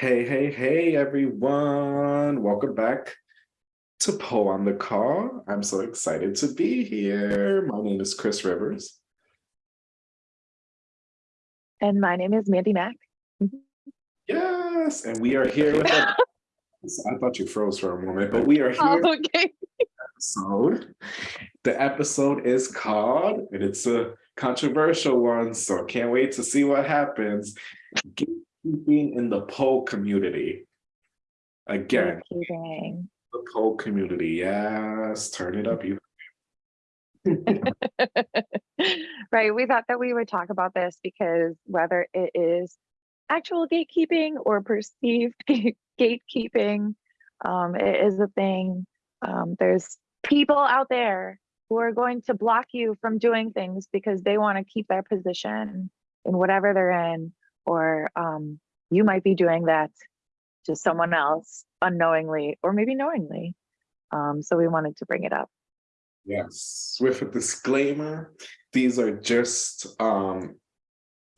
Hey, hey, hey, everyone. Welcome back to Poe on the Call. I'm so excited to be here. My name is Chris Rivers. And my name is Mandy Mack. Mm-hmm. Yes, and we are here with a, I thought you froze for a moment, but we are here. Oh, okay. Episode. The episode is called, and it's a controversial one, so can't wait to see what happens keeping in the pole community. Again, the pole community. Yes, turn it up. You. right. We thought that we would talk about this because whether it is actual gatekeeping or perceived gatekeeping, um, it is a thing. Um, there's people out there who are going to block you from doing things because they want to keep their position in whatever they're in, or um, you might be doing that to someone else unknowingly or maybe knowingly. Um, so we wanted to bring it up. Yes, with a disclaimer, these are just, um,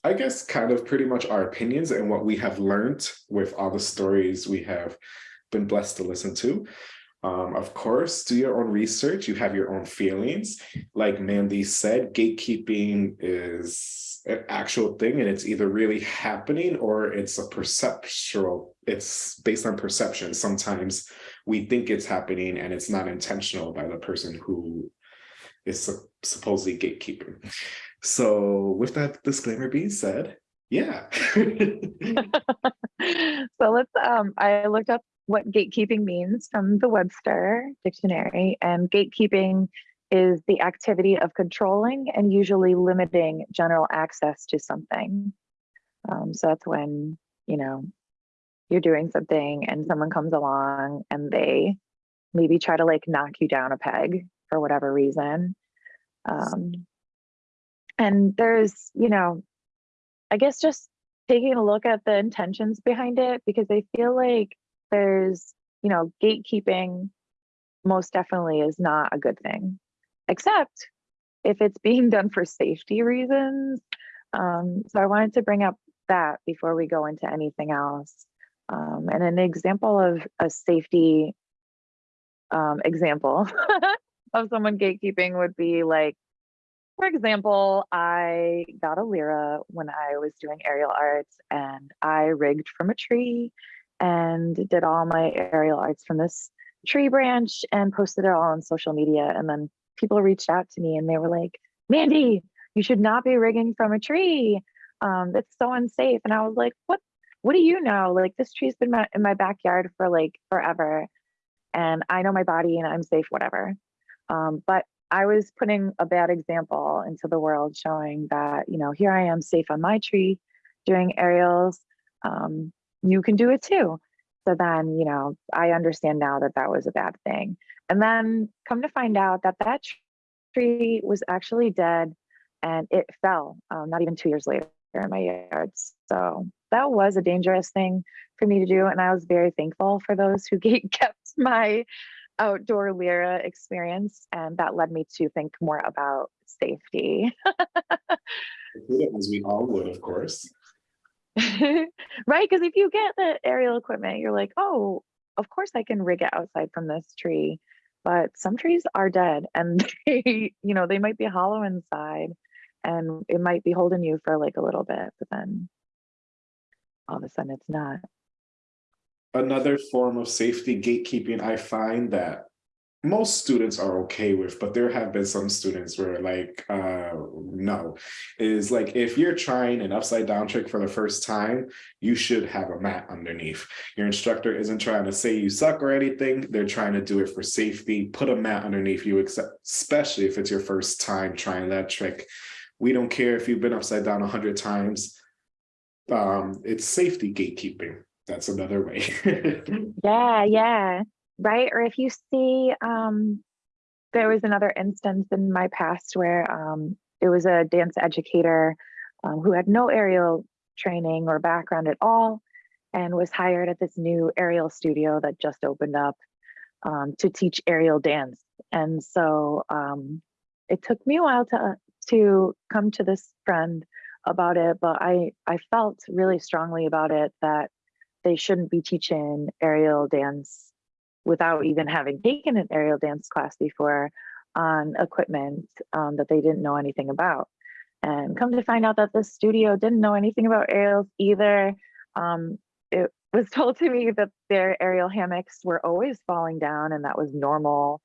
I guess, kind of pretty much our opinions and what we have learned with all the stories we have been blessed to listen to. Um, of course, do your own research. You have your own feelings. Like Mandy said, gatekeeping is an actual thing and it's either really happening or it's a perceptual, it's based on perception. Sometimes we think it's happening and it's not intentional by the person who is supposedly gatekeeping. So with that disclaimer being said, yeah. so let's um I looked up what gatekeeping means from the Webster dictionary and gatekeeping is the activity of controlling and usually limiting general access to something. Um, so that's when, you know, you're doing something and someone comes along and they maybe try to like knock you down a peg for whatever reason. Um, and there's, you know, I guess just taking a look at the intentions behind it because I feel like there's, you know, gatekeeping most definitely is not a good thing, except if it's being done for safety reasons. Um, so I wanted to bring up that before we go into anything else. Um, and an example of a safety um, example of someone gatekeeping would be like, for example, I got a Lyra when I was doing aerial arts and I rigged from a tree and did all my aerial arts from this tree branch and posted it all on social media. And then people reached out to me and they were like, Mandy, you should not be rigging from a tree. Um, that's so unsafe. And I was like, what, what do you know? Like this tree's been my, in my backyard for like forever. And I know my body and I'm safe, whatever. Um, but I was putting a bad example into the world showing that, you know, here I am safe on my tree doing aerials. Um, you can do it too. So then, you know, I understand now that that was a bad thing. And then come to find out that that tree was actually dead and it fell um, not even two years later in my yard. So that was a dangerous thing for me to do. And I was very thankful for those who kept my outdoor Lyra experience. And that led me to think more about safety. As we all would, of course. right? Because if you get the aerial equipment, you're like, oh, of course I can rig it outside from this tree. But some trees are dead and they, you know, they might be hollow inside and it might be holding you for like a little bit, but then all of a sudden it's not. Another form of safety gatekeeping I find that most students are okay with, but there have been some students where like, uh, no, is like, if you're trying an upside down trick for the first time, you should have a mat underneath. Your instructor isn't trying to say you suck or anything. They're trying to do it for safety. Put a mat underneath you, especially if it's your first time trying that trick. We don't care if you've been upside down a hundred times. Um, it's safety gatekeeping. That's another way. yeah, yeah right? Or if you see, um, there was another instance in my past where um, it was a dance educator um, who had no aerial training or background at all and was hired at this new aerial studio that just opened up um, to teach aerial dance. And so um, it took me a while to to come to this friend about it, but I I felt really strongly about it that they shouldn't be teaching aerial dance without even having taken an aerial dance class before on equipment um, that they didn't know anything about. And come to find out that the studio didn't know anything about aerials either. Um, it was told to me that their aerial hammocks were always falling down and that was normal.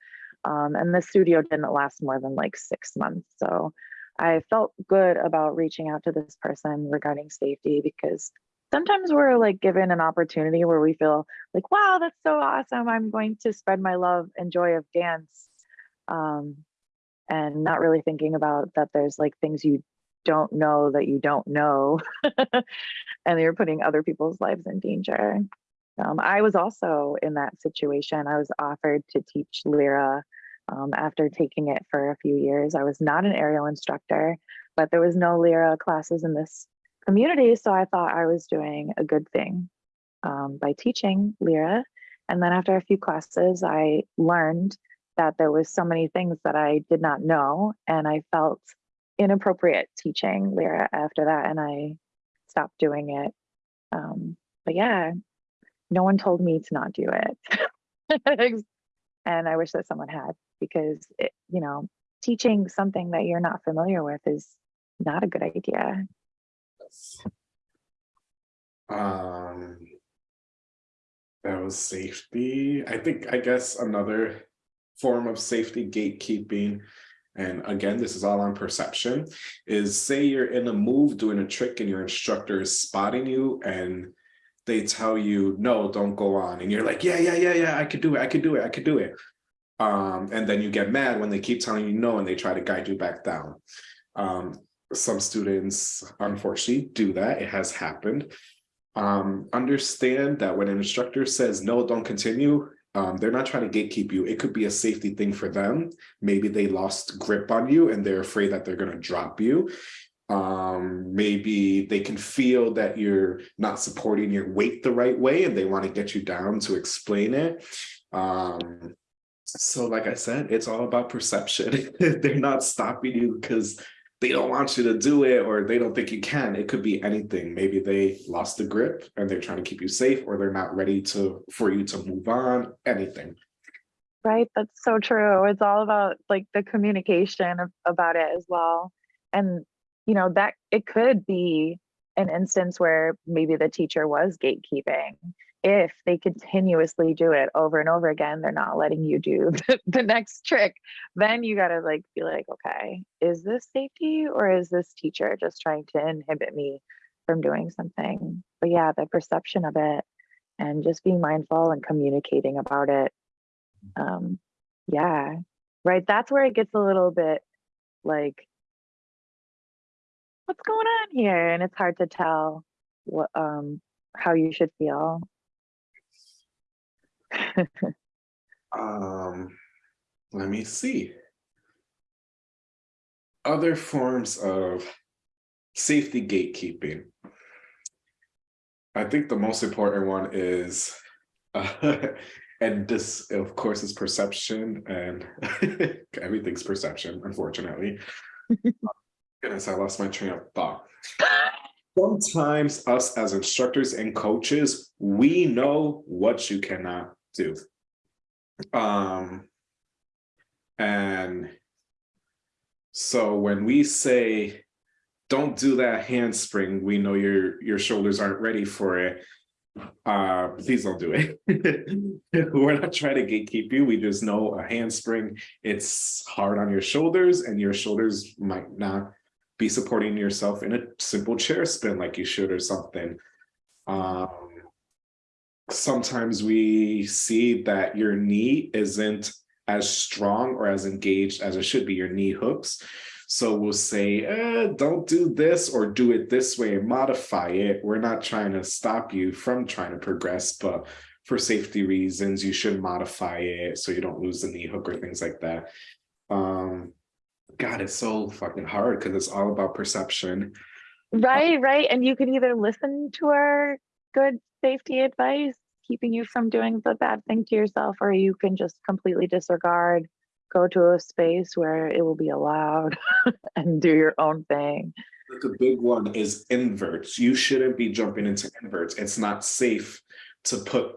Um, and the studio didn't last more than like six months. So I felt good about reaching out to this person regarding safety because sometimes we're like given an opportunity where we feel like, wow, that's so awesome. I'm going to spread my love and joy of dance. Um, and not really thinking about that there's like things you don't know that you don't know and you're putting other people's lives in danger. Um, I was also in that situation. I was offered to teach Lyra um, after taking it for a few years. I was not an aerial instructor, but there was no Lyra classes in this community. So I thought I was doing a good thing um, by teaching Lyra. And then after a few classes, I learned that there was so many things that I did not know. And I felt inappropriate teaching Lyra after that. And I stopped doing it. Um, but yeah, no one told me to not do it. and I wish that someone had because, it, you know, teaching something that you're not familiar with is not a good idea. Um, that was safety. I think, I guess another form of safety gatekeeping, and again, this is all on perception, is say you're in a move doing a trick and your instructor is spotting you and they tell you, no, don't go on. And you're like, yeah, yeah, yeah, yeah, I could do it, I could do it, I could do it. Um, and then you get mad when they keep telling you no and they try to guide you back down. Um, some students unfortunately do that. It has happened. Um, understand that when an instructor says, no, don't continue, um, they're not trying to gatekeep you. It could be a safety thing for them. Maybe they lost grip on you and they're afraid that they're going to drop you. Um, maybe they can feel that you're not supporting your weight the right way and they want to get you down to explain it. Um, so like I said, it's all about perception. they're not stopping you because they don't want you to do it or they don't think you can. It could be anything. Maybe they lost the grip and they're trying to keep you safe or they're not ready to for you to move on, anything. Right, that's so true. It's all about like the communication about it as well. And you know, that it could be an instance where maybe the teacher was gatekeeping if they continuously do it over and over again, they're not letting you do the, the next trick, then you got to like be like, okay, is this safety or is this teacher just trying to inhibit me from doing something? But yeah, the perception of it and just being mindful and communicating about it. Um, yeah, right. That's where it gets a little bit like, what's going on here? And it's hard to tell what um how you should feel um, let me see. Other forms of safety gatekeeping. I think the most important one is, uh, and this, of course, is perception, and everything's perception, unfortunately. Goodness, I lost my train of thought. Sometimes us as instructors and coaches, we know what you cannot do. Um, and so when we say, don't do that handspring, we know your, your shoulders aren't ready for it. Uh, please don't do it. We're not trying to gatekeep you. We just know a handspring, it's hard on your shoulders and your shoulders might not be supporting yourself in a simple chair spin like you should or something. Um, sometimes we see that your knee isn't as strong or as engaged as it should be, your knee hooks. So we'll say, eh, don't do this or do it this way modify it. We're not trying to stop you from trying to progress, but for safety reasons, you should modify it so you don't lose the knee hook or things like that. Um, God, it's so fucking hard because it's all about perception. Right, right. And you can either listen to our good safety advice, keeping you from doing the bad thing to yourself, or you can just completely disregard, go to a space where it will be allowed and do your own thing. A big one is inverts. You shouldn't be jumping into inverts. It's not safe to put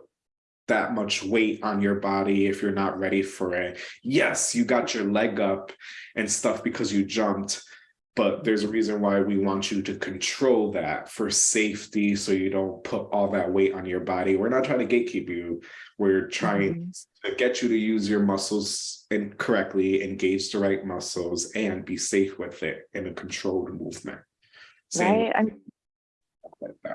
that much weight on your body if you're not ready for it. Yes, you got your leg up and stuff because you jumped, but there's a reason why we want you to control that for safety so you don't put all that weight on your body. We're not trying to gatekeep you. We're trying mm-hmm. to get you to use your muscles and correctly engage the right muscles and be safe with it in a controlled movement. Same Right, I'm, like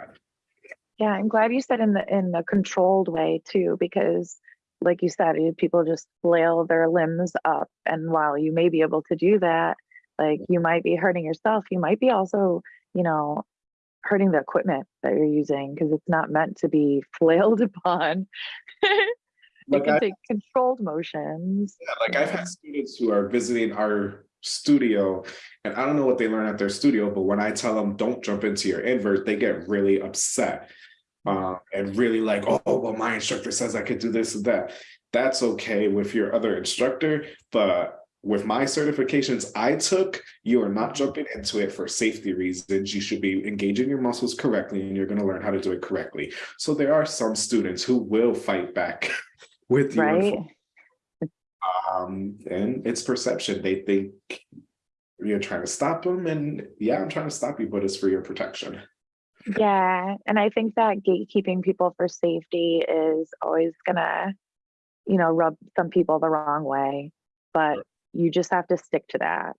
yeah, I'm glad you said in the, in the controlled way too, because like you said, people just flail their limbs up. And while you may be able to do that, like you might be hurting yourself, you might be also, you know, hurting the equipment that you're using because it's not meant to be flailed upon. It Like can I- take controlled motions. Yeah, like I've had students who are visiting our studio and I don't know what they learn at their studio, but when I tell them don't jump into your invert, they get really upset. Uh, and really like, oh, well, my instructor says I could do this and that. That's okay with your other instructor, but with my certifications I took, you are not jumping into it for safety reasons. You should be engaging your muscles correctly and you're going to learn how to do it correctly. So there are some students who will fight back with you. Right. Um, and it's perception. They think you're trying to stop them, and yeah, I'm trying to stop you, but it's for your protection. Yeah, and I think that gatekeeping people for safety is always gonna, you know, rub some people the wrong way. But you just have to stick to that.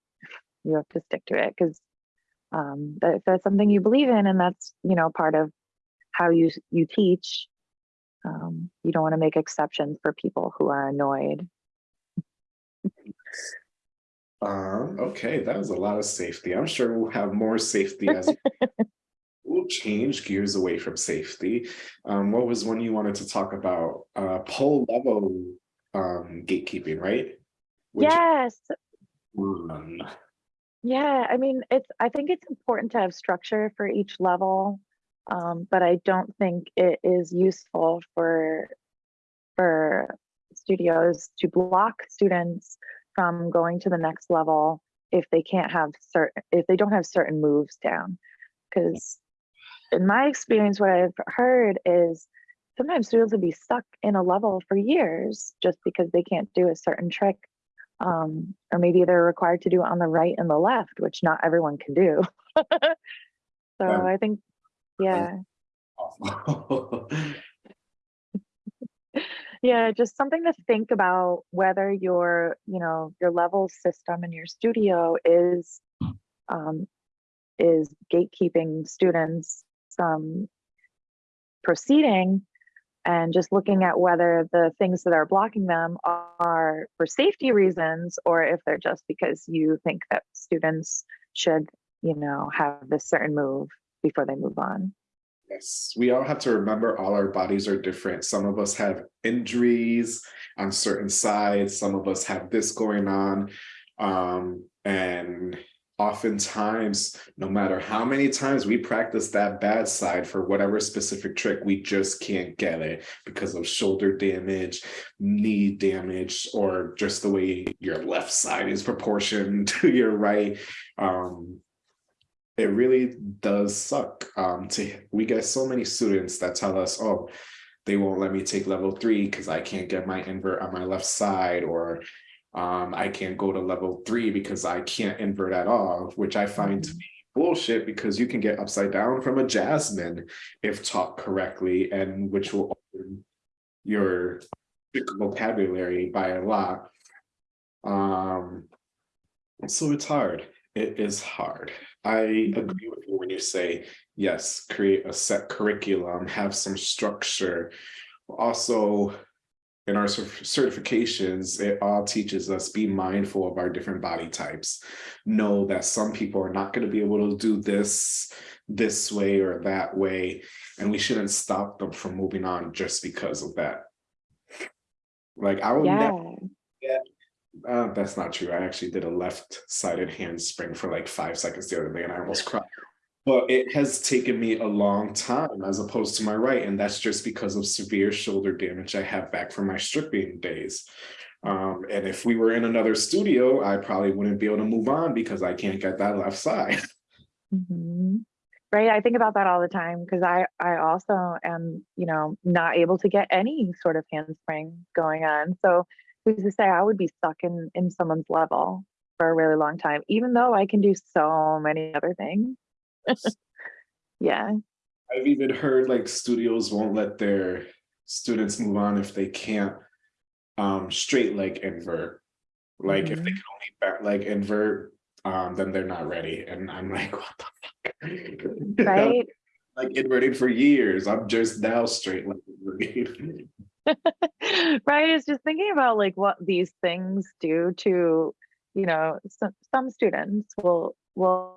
You have to stick to it because um, that, if that's something you believe in, and that's you know part of how you you teach. Um, you don't want to make exceptions for people who are annoyed. Um, okay, that was a lot of safety. I'm sure we'll have more safety as we'll change gears away from safety. Um, what was one you wanted to talk about? Uh, pole level um gatekeeping, right? Yes, one? Yeah, I mean, it's, I think it's important to have structure for each level. Um, but I don't think it is useful for, for studios to block students from going to the next level if they can't have certain, if they don't have certain moves down. Because in my experience, what I've heard is sometimes students will be stuck in a level for years just because they can't do a certain trick um, or maybe they're required to do it on the right and the left, which not everyone can do. so Um, I think, yeah, yeah, just something to think about whether your, you know, your level system in your studio is um, is gatekeeping students from proceeding and just looking at whether the things that are blocking them are for safety reasons or if they're just because you think that students should, you know, have this certain move before they move on. Yes, we all have to remember all our bodies are different. Some of us have injuries on certain sides. Some of us have this going on. Um, and oftentimes, no matter how many times we practice that bad side for whatever specific trick, we just can't get it because of shoulder damage, knee damage, or just the way your left side is proportioned to your right. Um, it really does suck um to we get so many students that tell us oh they won't let me take level three because i can't get my invert on my left side or um i can't go to level three because i can't invert at all which i find to be bullshit because you can get upside down from a jasmine if taught correctly and which will open your vocabulary by a lot um so it's hard it is hard. I agree with you when you say, yes, create a set curriculum, have some structure. Also, in our certifications, it all teaches us be mindful of our different body types. Know that some people are not going to be able to do this this way or that way, and we shouldn't stop them from moving on just because of that. Like I would never Yeah. uh, that's not true. I actually did a left-sided handspring for like five seconds the other day and I almost cried. But it has taken me a long time as opposed to my right. And that's just because of severe shoulder damage I have back from my stripping days. Um, and if we were in another studio, I probably wouldn't be able to move on because I can't get that left side. Mhm. Right, I think about that all the time because I I also am, you know, not able to get any sort of handspring going on. So who's to say I would be stuck in in someone's level for a really long time, even though I can do so many other things. Yeah. I've even heard like studios won't let their students move on if they can't um straight leg invert. Like if they Mhm. can only back leg invert, um, then they're not ready. And I'm like, what the fuck? Right? like inverting for years. I'm just now straight leg inverting. Right, it's just thinking about like what these things do to, you know, some some students will will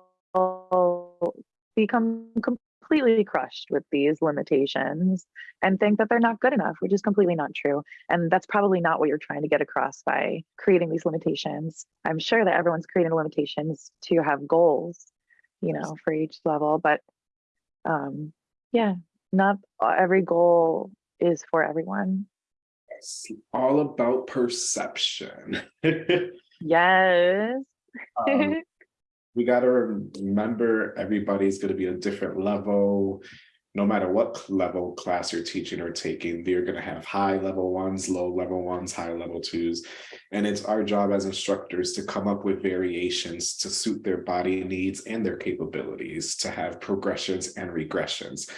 become completely crushed with these limitations and think that they're not good enough, which is completely not true. And that's probably not what you're trying to get across by creating these limitations. I'm sure that everyone's creating limitations to have goals, you know, for each level, but um yeah, not every goal is for everyone. It's all about perception. Yes. Um, we got to remember everybody's going to be a different level. No matter what level class you're teaching or taking, they're going to have high level ones, low level ones, high level twos. And it's our job as instructors to come up with variations to suit their body needs and their capabilities, to have progressions and regressions,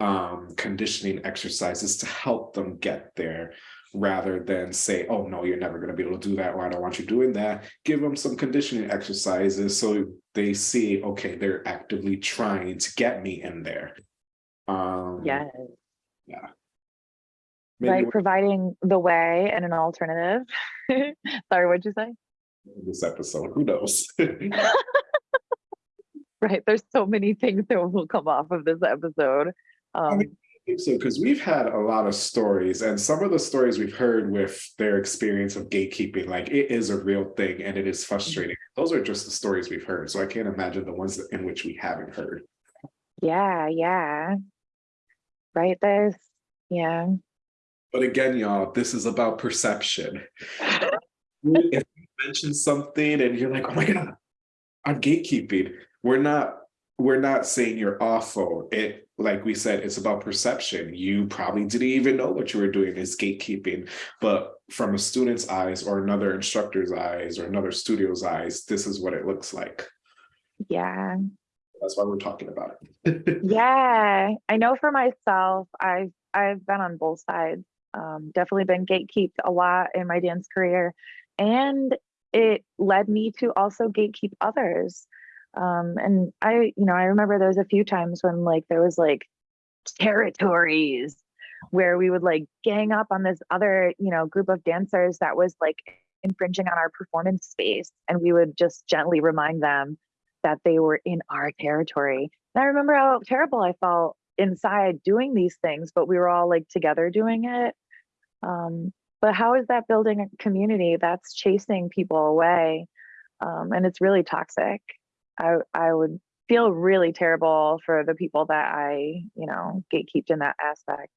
um, conditioning exercises to help them get there rather than say, oh, no, you're never going to be able to do that, or I don't want you doing that. Give them some conditioning exercises so they see, okay, they're actively trying to get me in there. Um, Yes. maybe Right, providing the way and an alternative. Sorry, what'd you say? this episode, who knows? Right, there's so many things that will come off of this episode. Um, mean, think so because we've had a lot of stories and some of the stories we've heard with their experience of gatekeeping like it is a real thing and it is frustrating mm-hmm. those are just the stories we've heard so i can't imagine the ones in which we haven't heard yeah, yeah. Right, there's, yeah. but again y'all this is about perception if you mention something and you're like oh my god i'm gatekeeping we're not we're not saying you're awful. It like we said it's about perception. You probably didn't even know what you were doing is gatekeeping. But from a student's eyes or another instructor's eyes or another studio's eyes this is what it looks like. Yeah, that's why we're talking about it. Yeah. I know for myself, I've I've been on both sides. Um, definitely been gatekeeped a lot in my dance career, and it led me to also gatekeep others. Um, and I, you know, I remember there was a few times when like there was like territories where we would like gang up on this other, you know, group of dancers that was like infringing on our performance space, and we would just gently remind them that they were in our territory. And I remember how terrible I felt inside doing these things, but we were all like together doing it. Um, but how is that building a community that's chasing people away? Um, and it's really toxic. I I would feel really terrible for the people that I, you know, gatekeeped in that aspect.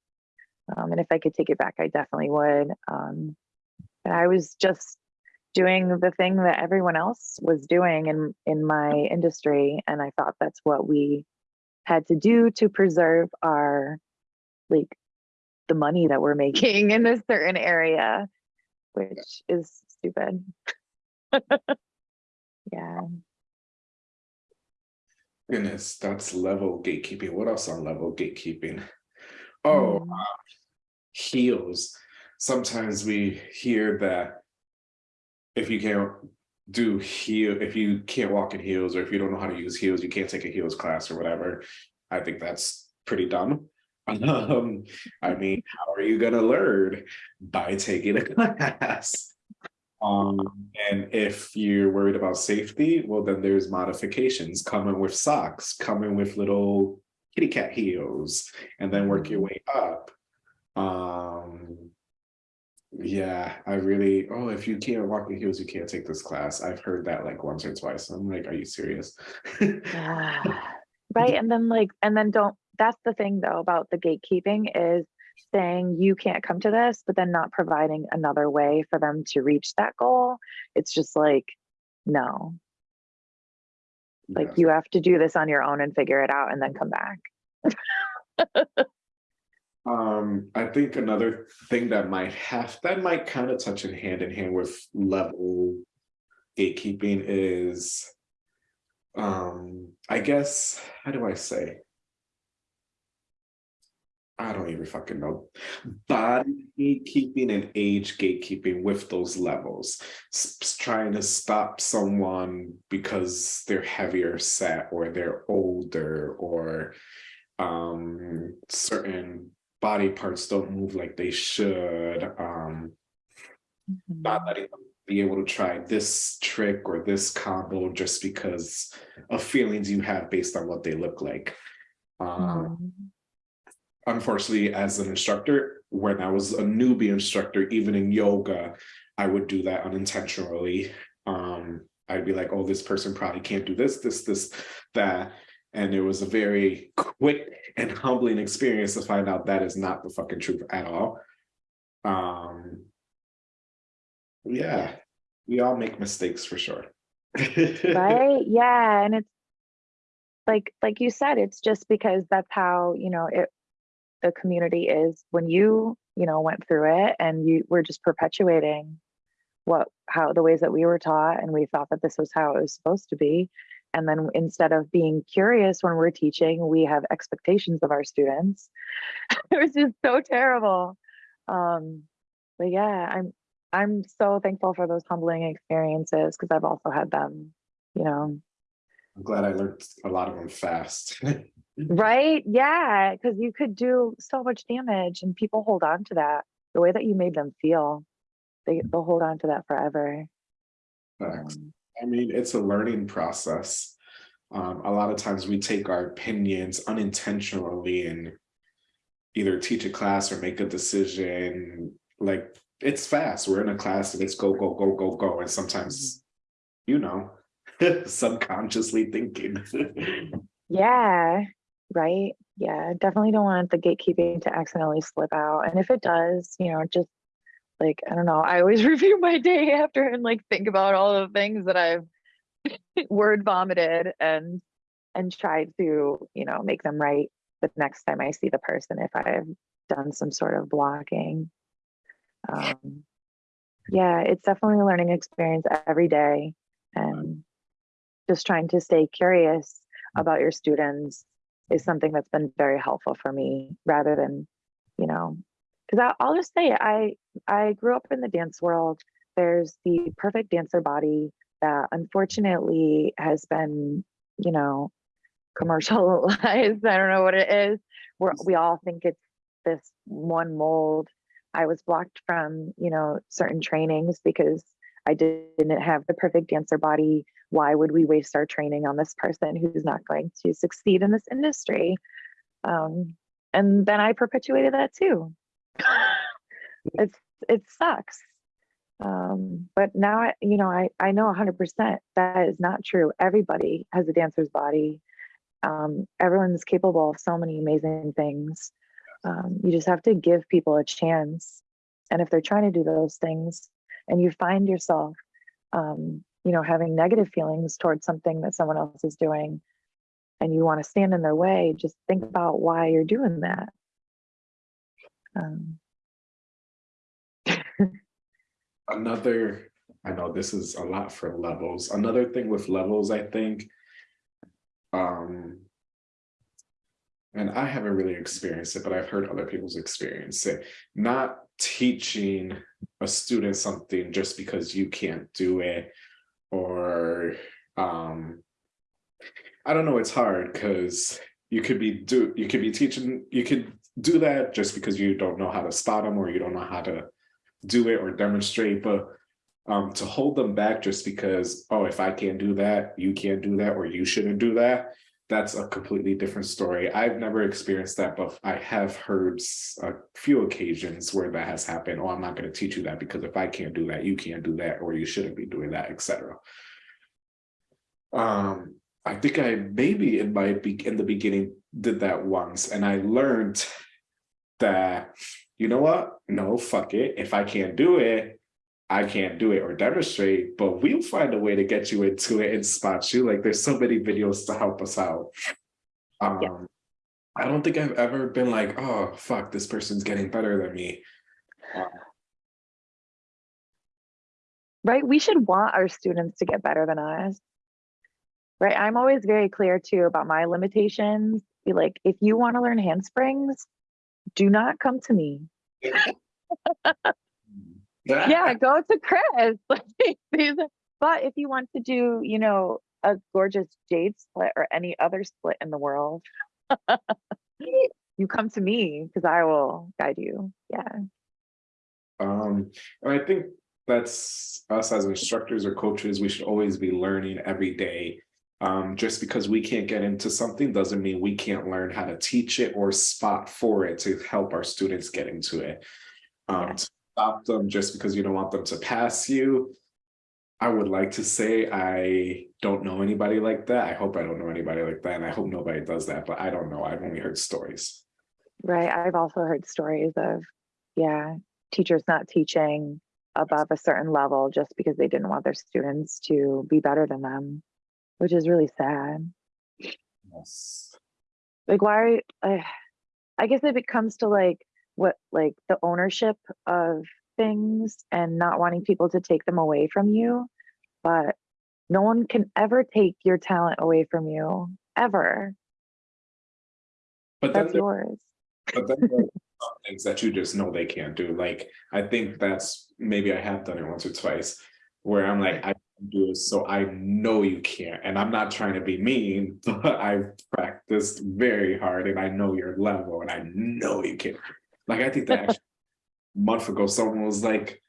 Um, and if I could take it back, I definitely would. Um, but I was just doing the thing that everyone else was doing in in my industry, and I thought that's what we had to do to preserve our like the money that we're making in a certain area, which is stupid. yeah. Goodness that's level gatekeeping. What else on level gatekeeping? Oh Mm. heels. Sometimes we hear that if you can't do heel if you can't walk in heels or if you don't know how to use heels you can't take a heels class or whatever. I think that's pretty dumb. Um i mean how are you gonna learn? By taking a class um and if you're worried about safety well then there's modifications coming with socks coming with little kitty cat heels and then work your Mhm. way up um yeah, I really, oh, if you can't walk in heels, you can't take this class. I've heard that like once or twice. I'm like, are you serious? Ah, right. And then like, and then don't, that's the thing though about the gatekeeping is saying you can't come to this, but then not providing another way for them to reach that goal. It's just like, no. Like you have to do this on your own and figure it out and then come back. Um, I think another thing that might have, that might kind of touch in hand in hand with level gatekeeping is, um, I guess, how do I say? I don't even fucking know. Body gatekeeping and age gatekeeping with those levels. S- trying to stop someone because they're heavier set or they're older or um certain body parts don't move like they should um not letting them be able to try this trick or this combo just because of feelings you have based on what they look like um Mhm. Unfortunately as an instructor when i was a newbie instructor even in yoga i would do that unintentionally. Um i'd be like oh this person probably can't do this this this that and it was a very quick and humbling experience to find out that is not the fucking truth at all. Um yeah we all make mistakes for sure. Right? Yeah and it's like like you said it's just because that's how you know it the community is when you you know went through it and you were just perpetuating what how the ways that we were taught and we thought that this was how it was supposed to be. And then instead of being curious when we're teaching we have expectations of our students. It was just so terrible. Um but yeah i'm i'm so thankful for those humbling experiences because i've also had them you know i'm glad i learned a lot of them fast right yeah because you could do so much damage and people hold on to that the way that you made them feel they, they'll hold on to that forever. Um, I mean, it's a learning process. Um, a lot of times we take our opinions unintentionally and either teach a class or make a decision. Like it's fast. We're in a class and it's go, go, go, go, go. And sometimes, you know, subconsciously thinking. yeah right? Yeah definitely don't want the gatekeeping to accidentally slip out. And if it does you know just like i don't know i always review my day after and like think about all the things that i've word vomited and and try to you know make them right the next time i see the person if i've done some sort of blocking. Um yeah it's definitely a learning experience every day. And just trying to stay curious mm. about your students is something that's been very helpful for me rather than you know because I'll just say I I grew up in the dance world. There's the perfect dancer body that unfortunately has been, you know, commercialized. I don't know what it is. We're, we all think it's this one mold. I was blocked from, you know, certain trainings because I didn't have the perfect dancer body. Why would we waste our training on this person who's not going to succeed in this industry? Um, and then I perpetuated that too. It's it sucks. Um but now i you know i i know 100% that is not true. Everybody has a dancer's body. Um everyone's capable of so many amazing things. Um you just have to give people a chance. And if they're trying to do those things and you find yourself um you know having negative feelings towards something that someone else is doing and you want to stand in their way just think about why you're doing that um Another, I know this is a lot for levels. Another thing with levels, I think, um, and I haven't really experienced it, but I've heard other people's experience it. Not teaching a student something just because you can't do it, or um, I don't know. It's hard because you could be do you could be teaching you could do that just because you don't know how to spot them or you don't know how to do it or demonstrate, but um, to hold them back just because, oh, if I can't do that, you can't do that, or you shouldn't do that, that's a completely different story. I've never experienced that, but I have heard a few occasions where that has happened. Oh, I'm not going to teach you that because if I can't do that, you can't do that, or you shouldn't be doing that, etc. Um, I think I maybe in my in the beginning did that once, and I learned that you know what? No, fuck it. If I can't do it, I can't do it or demonstrate, but we'll find a way to get you into it and spot you. Like there's so many videos to help us out. Um, I don't think I've ever been like, oh, fuck, this person's getting better than me. Uh, right? We should want our students to get better than us. Right? I'm always very clear too about my limitations. Be like, if you want to learn handsprings, do not come to me. Yeah, go to Chris. Like, these are- but if you want to do, you know, a gorgeous jade split or any other split in the world, you come to me because I will guide you. Yeah. Um, and I think that's us as instructors or coaches, we should always be learning every day. Um, just because we can't get into something doesn't mean we can't learn how to teach it or spot for it to help our students get into it. Um, Yeah. To stop them just because you don't want them to pass you. I would like to say I don't know anybody like that. I hope I don't know anybody like that, and I hope nobody does that, but I don't know. I've only heard stories. Right. I've also heard stories of, yeah, teachers not teaching above a certain level just because they didn't want their students to be better than them, which is really sad. Yes. Like, why? I, I guess if it comes to like what, like the ownership of things and not wanting people to take them away from you, but no one can ever take your talent away from you, ever. But That's there yours. But then there are things that you just know they can't do. Like, I think that's, maybe I have done it once or twice, where I'm like, I can do it, so I know you can't. And I'm not trying to be mean, but I've practiced very hard and I know your level and I know you can. Like, I think that actually a month ago, someone was like,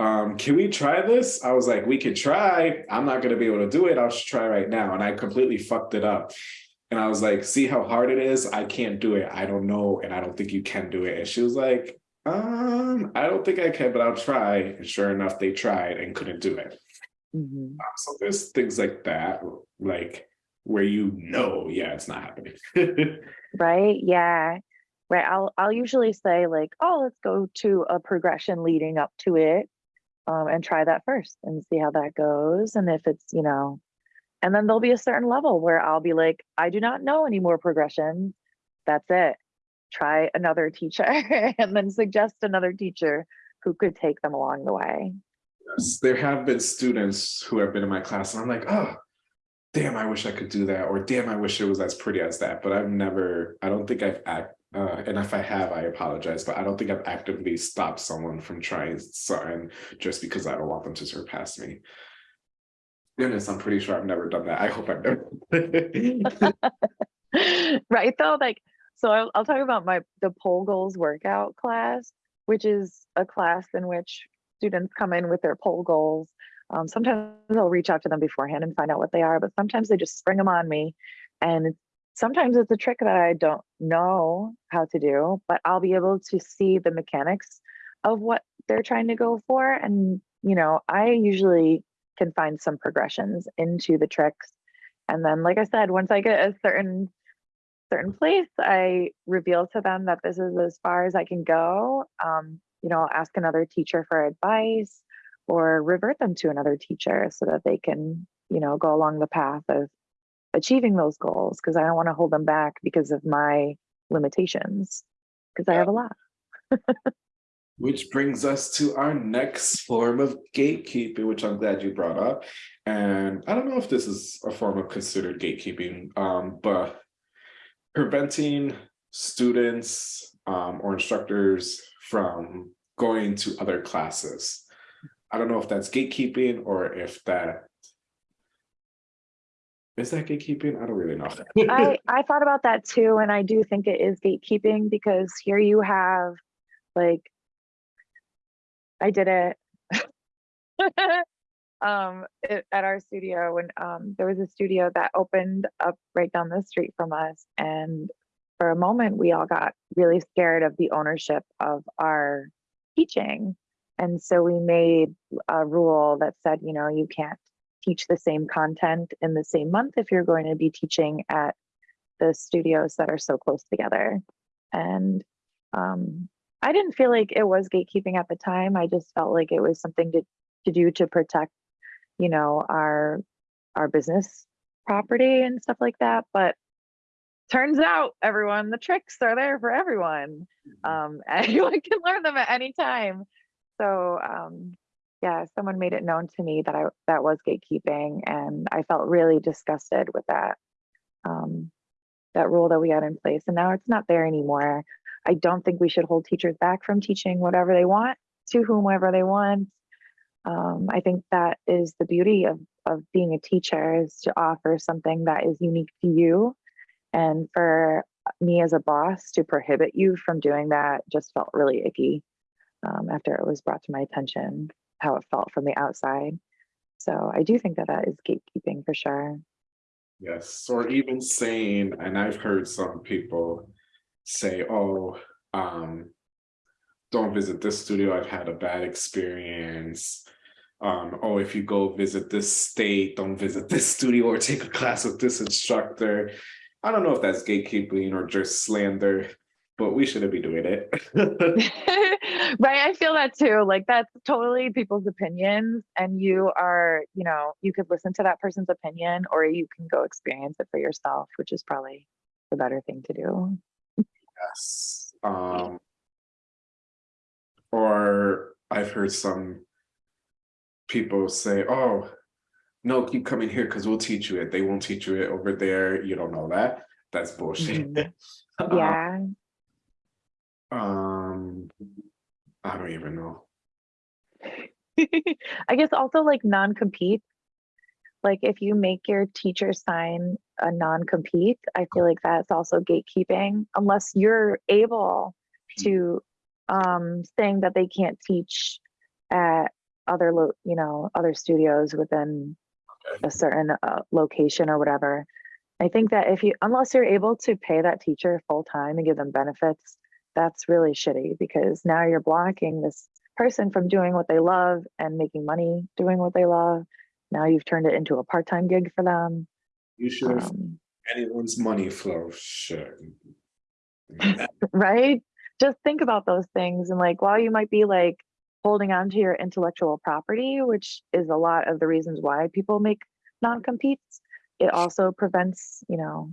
um, can we try this? I was like, we could try. I'm not gonna be able to do it. I'll just try right now. And I completely fucked it up. And I was like, see how hard it is? I can't do it. I don't know. And I don't think you can do it. And she was like, um, I don't think I can, but I'll try. And sure enough, they tried and couldn't do it. Mhm. Um, So there's things like that, like where you know, yeah, it's not happening. right yeah right i'll i'll usually say like oh let's go to a progression leading up to it um, and try that first and see how that goes and if it's you know and then there'll be a certain level where i'll be like i do not know any more progressions that's it try another teacher and then suggest another teacher who could take them along the way Yes, There have been students who have been in my class and I'm like, oh, damn, I wish I could do that. Or damn, I wish it was as pretty as that. But I've never, I don't think I've act, uh, and if I have, I apologize, but I don't think I've actively stopped someone from trying something just because I don't want them to surpass me. Goodness, I'm pretty sure I've never done that. I hope I've never. right though like so I'll, I'll talk about my the pole goals workout class which is a class in which students come in with their pole goals um, sometimes i'll reach out to them beforehand and find out what they are but sometimes they just spring them on me and it's- sometimes it's a trick that i don't know how to do but i'll be able to see the mechanics of what they're trying to go for and you know i usually can find some progressions into the tricks and then, like I said, once I get a certain certain place, I reveal to them that this is as far as I can go. Um, you know, I'll ask another teacher for advice or revert them to another teacher so that they can, you know, go along the path of achieving those goals because I don't want to hold them back because of my limitations because I have a lot. Which brings us to our next form of gatekeeping, which I'm glad you brought up. And I don't know if this is a form of considered gatekeeping, um, but preventing students um, or instructors from going to other classes. I don't know if that's gatekeeping or if that is that gatekeeping? I don't really know. I I thought about that too, and I do think it is gatekeeping because here you have like I did it um it, at our studio when um there was a studio that opened up right down the street from us and for a moment we all got really scared of the ownership of our teaching and so we made a rule that said you know you can't teach the same content in the same month if you're going to be teaching at the studios that are so close together and um I didn't feel like it was gatekeeping at the time. I just felt like it was something to, to do to protect, you know, our, our business property and stuff like that. But turns out everyone, the tricks are there for everyone. Um, anyone can learn them at any time. So, um, yeah, someone made it known to me that I, that was gatekeeping and I felt really disgusted with that. Um, that rule that we had in place and now it's not there anymore. I don't think we should hold teachers back from teaching whatever they want to whomever they want. Um, I think that is the beauty of, of being a teacher is to offer something that is unique to you. And for me as a boss to prohibit you from doing that just felt really icky um, after it was brought to my attention, how it felt from the outside. So I do think that that is gatekeeping for sure. Yes, or even saying, and I've heard some people say, oh, um, don't visit this studio, I've had a bad experience. Um, oh, if you go visit this state, don't visit this studio or take a class with this instructor. I don't know if that's gatekeeping or just slander, but we shouldn't be doing it. right i feel that too like that's totally people's opinions and you are you know you could listen to that person's opinion or you can go experience it for yourself which is probably the better thing to do. Yes um or i've heard some people say oh no keep coming here because we'll teach you it. They won't teach you it over there. You don't know that. That's bullshit. Mhm. yeah. um i don't even know I guess also like non-compete. Like if you make your teacher sign a non-compete, I feel like that's also gatekeeping unless you're able to um saying that they can't teach at other lo you know, other studios within Okay. a certain uh, location or whatever. I think that if you unless you're able to pay that teacher full time and give them benefits, that's really shitty because now you're blocking this person from doing what they love and making money doing what they love. Now you've turned it into a part-time gig for them. you should have Um, anyone's money flow shit right? Just think about those things and like while you might be like holding on to your intellectual property, which is a lot of the reasons why people make non-competes, it also prevents, you know,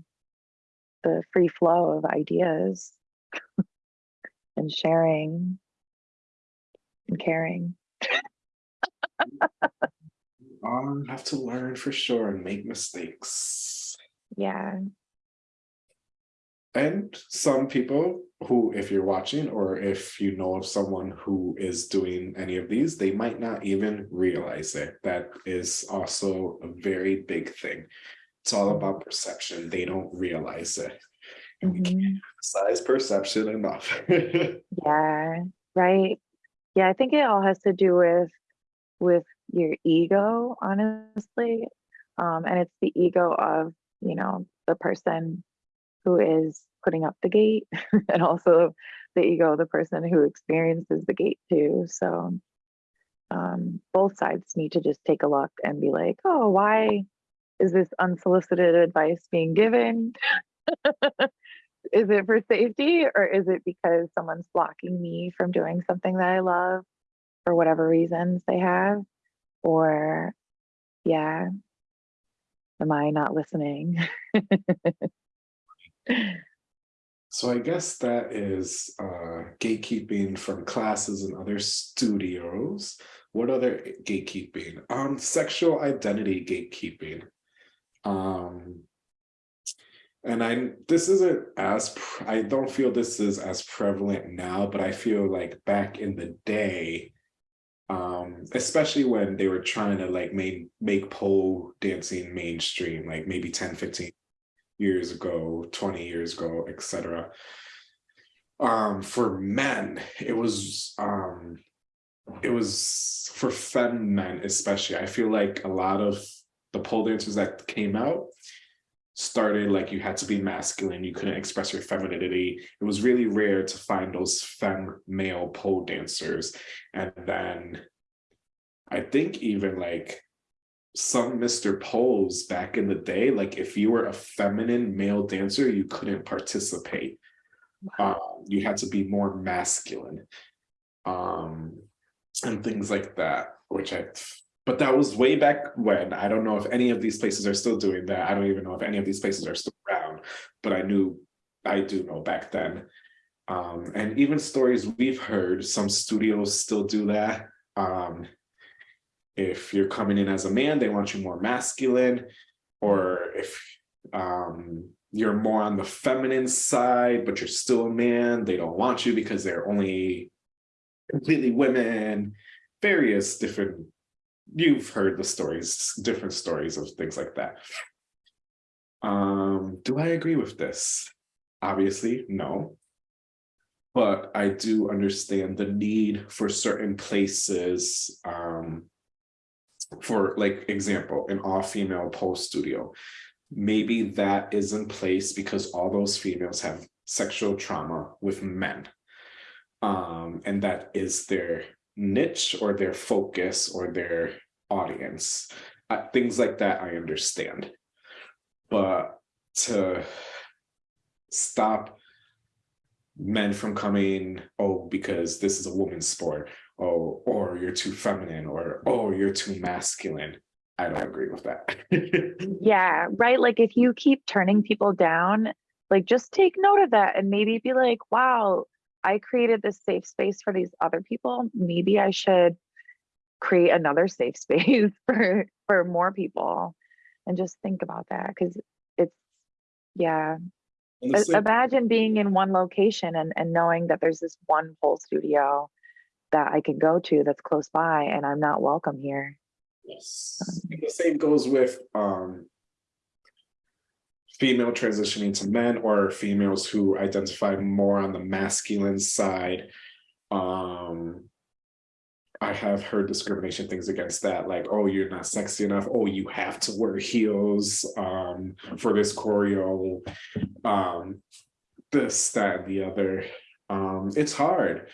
the free flow of ideas and sharing and caring. I have to learn for sure and make mistakes. Yeah. And some people who, if you're watching or if you know of someone who is doing any of these, they might not even realize it. That is also a very big thing. It's all about perception. They don't realize it. Can't Mhm. size perception enough. Yeah, right. Yeah, I think it all has to do with with your ego, honestly. Um, and it's the ego of, you know, the person who is putting up the gate and also the ego of the person who experiences the gate too. So um, both sides need to just take a look and be like, oh, why is this unsolicited advice being given? is it for safety or is it because someone's blocking me from doing something that I love for whatever reasons they have? Or, yeah, am I not listening? So I guess that is uh, gatekeeping from classes and other studios. What other gatekeeping? Um, sexual identity gatekeeping. Um, and I this isn't as I don't feel this is as prevalent now, but I feel like back in the day, um, especially when they were trying to like make make pole dancing mainstream, like maybe 10, 15 years ago, 20 years ago, etc. Um, for men, it was um it was for femme men especially. I feel like a lot of the pole dancers that came out started like you had to be masculine, you couldn't express your femininity. It was really rare to find those femme male pole dancers. And then I think even like some Mr. Poles back in the day, like if you were a feminine male dancer, you couldn't participate. uh, you had to be more masculine um and things like that which i but that was way back when. I don't know if any of these places are still doing that. I don't even know if any of these places are still around but i knew i do know back then. Um and even stories we've heard some studios still do that. Um if you're coming in as a man they want you more masculine or if um you're more on the feminine side, but you're still a man. They don't want you because they're only completely women, various different, you've heard the stories, different stories of things like that. Um, do I agree with this? Obviously, no. But I do understand the need for certain places um, for like example, an all-female pole studio maybe that is in place because all those females have sexual trauma with men. Um, and that is their niche or their focus or their audience. Uh, things like that I understand. But to stop men from coming, oh, because this is a woman's sport, oh, or you're too feminine, or oh, you're too masculine. I don't agree with that. Yeah, right. Like if you keep turning people down, like just take note of that and maybe be like, wow, I created this safe space for these other people. Maybe I should create another safe space for for more people and just think about that because it's yeah And the I- same- imagine being in one location and, and knowing that there's this one pole studio that I can go to that's close by and I'm not welcome here. Yes. And the same goes with um female transitioning to men or females who identify more on the masculine side. Um I have heard discrimination things against that, like, oh, you're not sexy enough. Oh, you have to wear heels um for this choreo. Um this, that, and the other. Um, it's hard.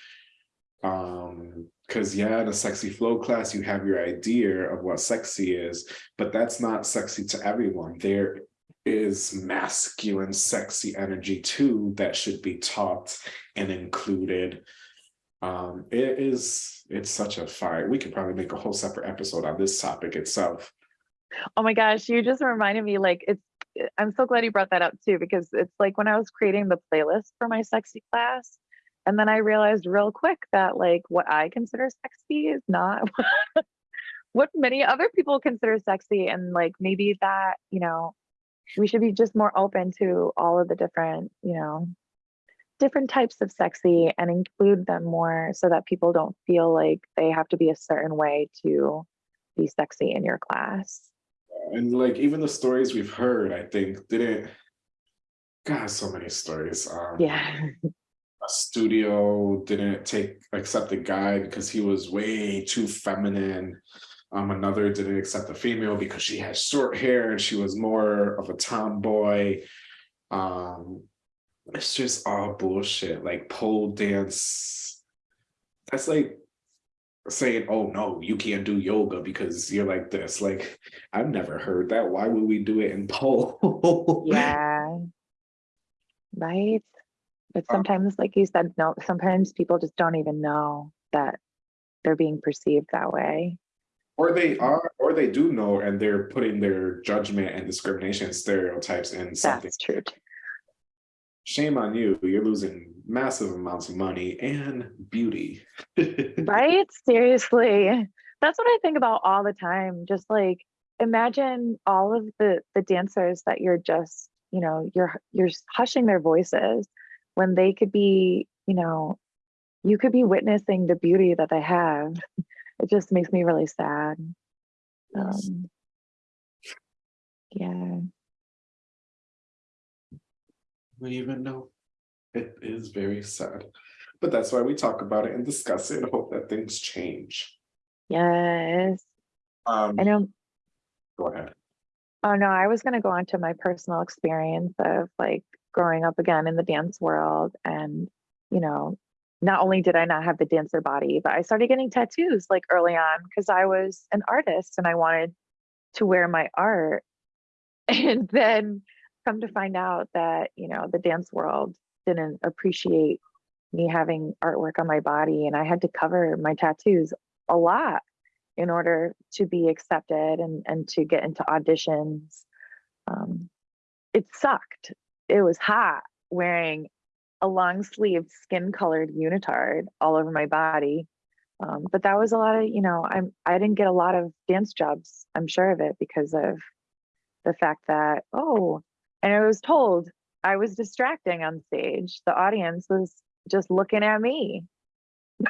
Um, because yeah, in a sexy flow class, you have your idea of what sexy is, but that's not sexy to everyone. There is masculine, sexy energy too that should be taught and included. Um, it is, it's such a fire. We could probably make a whole separate episode on this topic itself. Oh my gosh, you just reminded me like it's I'm so glad you brought that up too because it's like when I was creating the playlist for my sexy class and then I realized real quick that like what I consider sexy is not what many other people consider sexy and like maybe that, you know, we should be just more open to all of the different, you know, different types of sexy and include them more so that people don't feel like they have to be a certain way to be sexy in your class. And like even the stories we've heard, I think didn't. God, so many stories. Um, Yeah. a studio didn't take accept the guy because he was way too feminine. Um, another didn't accept the female because she had short hair and she was more of a tomboy. Um, it's just all bullshit. Like pole dance. That's like saying, "Oh no, you can't do yoga because you're like this." Like I've never heard that. Why would we do it in pole? Yeah. Right. But Um, sometimes, like you said, no, sometimes people just don't even know that they're being perceived that way. Or they are, or they do know, and they're putting their judgment and discrimination stereotypes in something. That's true. Shame on you. You're losing massive amounts of money and beauty. Right? Seriously. That's what I think about all the time. Just like imagine all of the the dancers that you're just, you know, you're you're hushing their voices when they could be, you know, you could be witnessing the beauty that they have. It just makes me really sad. Um, yeah. We even know. It is very sad. But that's why we talk about it and discuss it and hope that things change. Yes. Um, I know. go ahead. Oh no, I was gonna go on to my personal experience of like growing up again in the dance world and you know, not only did I not have the dancer body, but I started getting tattoos like early on because I was an artist and I wanted to wear my art. And then come to find out that, you know, the dance world didn't appreciate me having artwork on my body and I had to cover my tattoos a lot in order to be accepted and, and to get into auditions. Um, it sucked. It was hot wearing a long sleeved skin colored unitard all over my body. Um, but that was a lot of, you know, I'm I didn't get a lot of dance jobs, I'm sure of it, because of the fact that, oh, and I was told I was distracting on stage. The audience was just looking at me.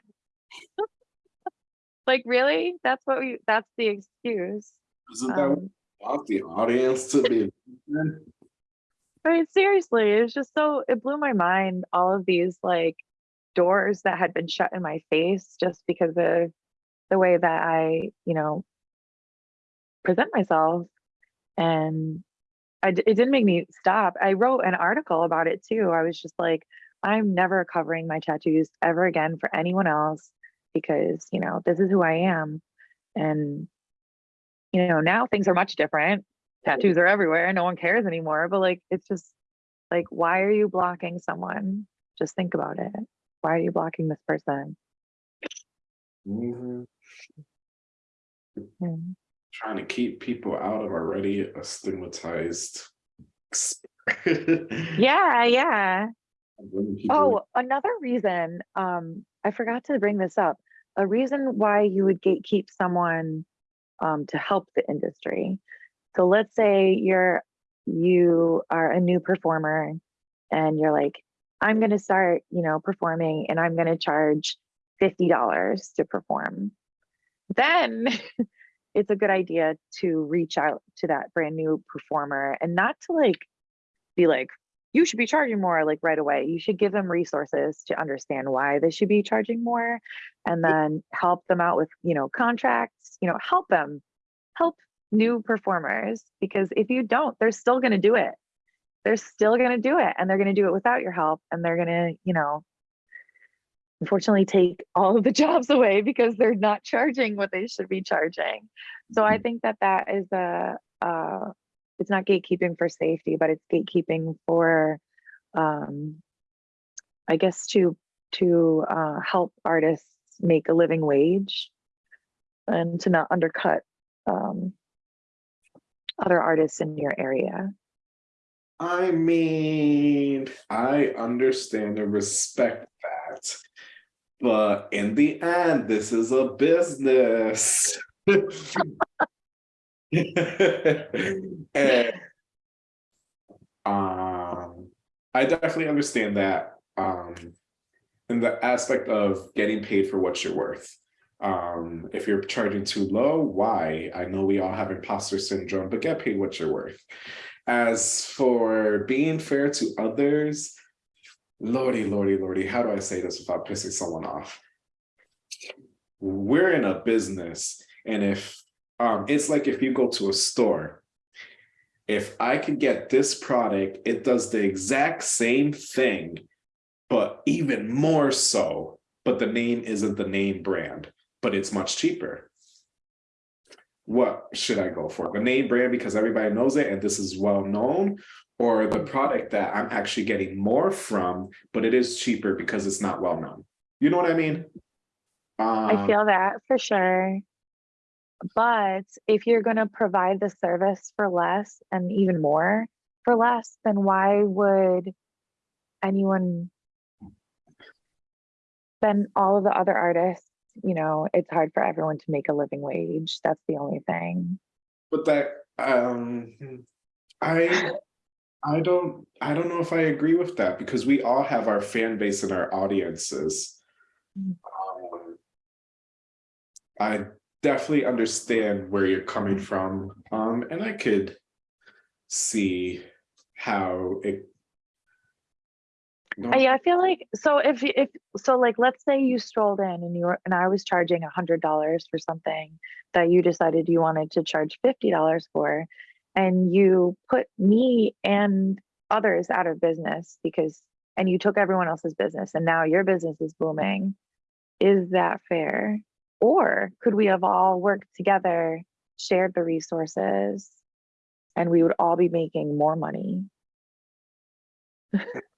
like, really? That's what we that's the excuse. Isn't that what Um, want the audience to be? I mean, seriously, it was just so it blew my mind all of these like doors that had been shut in my face just because of the way that I, you know, present myself. And I, it didn't make me stop. I wrote an article about it too. I was just like, I'm never covering my tattoos ever again for anyone else because, you know, this is who I am. And, you know, now things are much different tattoos are everywhere no one cares anymore but like it's just like why are you blocking someone just think about it why are you blocking this person Mhm. Hmm. Trying to keep people out of already a stigmatized. yeah yeah oh another reason um i forgot to bring this up a reason why you would gatekeep someone um to help the industry so let's say you're you are a new performer and you're like i'm going to start you know performing and i'm going to charge $50 to perform. Then it's a good idea to reach out to that brand new performer and not to like be like you should be charging more like right away. You should give them resources to understand why they should be charging more and then help them out with you know contracts you know help them help new performers because if you don't they're still going to do it. They're still going to do it and they're going to do it without your help and they're going to you know unfortunately take all of the jobs away because they're not charging what they should be charging. So i think that that is a uh it's not gatekeeping for safety but it's gatekeeping for um i guess to to uh help artists make a living wage and to not undercut um other artists in your area I mean, I understand and respect that. But in the end, this is a business. and um I definitely understand that um in the aspect of getting paid for what you're worth. Um, if you're charging too low, why? I know we all have imposter syndrome, but get paid what you're worth. As for being fair to others, lordy, lordy, lordy, how do I say this without pissing someone off? We're in a business, and if um, it's like if you go to a store, if I could get this product, it does the exact same thing, but even more so, but the name isn't the name brand, but it's much cheaper what should I go for? The name brand because everybody knows it and this is well known, or the product that I'm actually getting more from, but it is cheaper because it's not well known. You know what I mean? I Um, feel that for sure. But if you're going to provide the service for less and even more for less, then why would anyone, then all of the other artists, you know, it's hard for everyone to make a living wage. That's the only thing. but that um I I don't I don't know if I agree with that because we all have our fan base and our audiences. Mm. Um, I definitely understand where you're coming from, um, and I could see how it. Yeah, I feel like so if if so like let's say you strolled in and you were and I was charging a hundred dollars for something that you decided you wanted to charge fifty dollars for, and you put me and others out of business because and you took everyone else's business and now your business is booming. Is that fair? Or could we have all worked together, shared the resources, and we would all be making more money?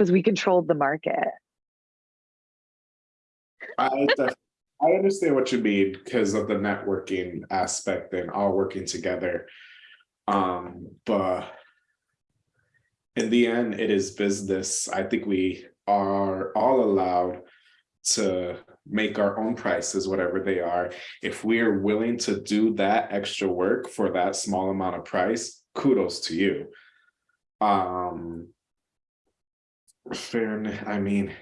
because we controlled the market. I I understand what you mean because of the networking aspect and all working together. Um, but in the end, it is business. I think we are all allowed to make our own prices, whatever they are. If we're willing to do that extra work for that small amount of price, kudos to you. Um, fair, I mean,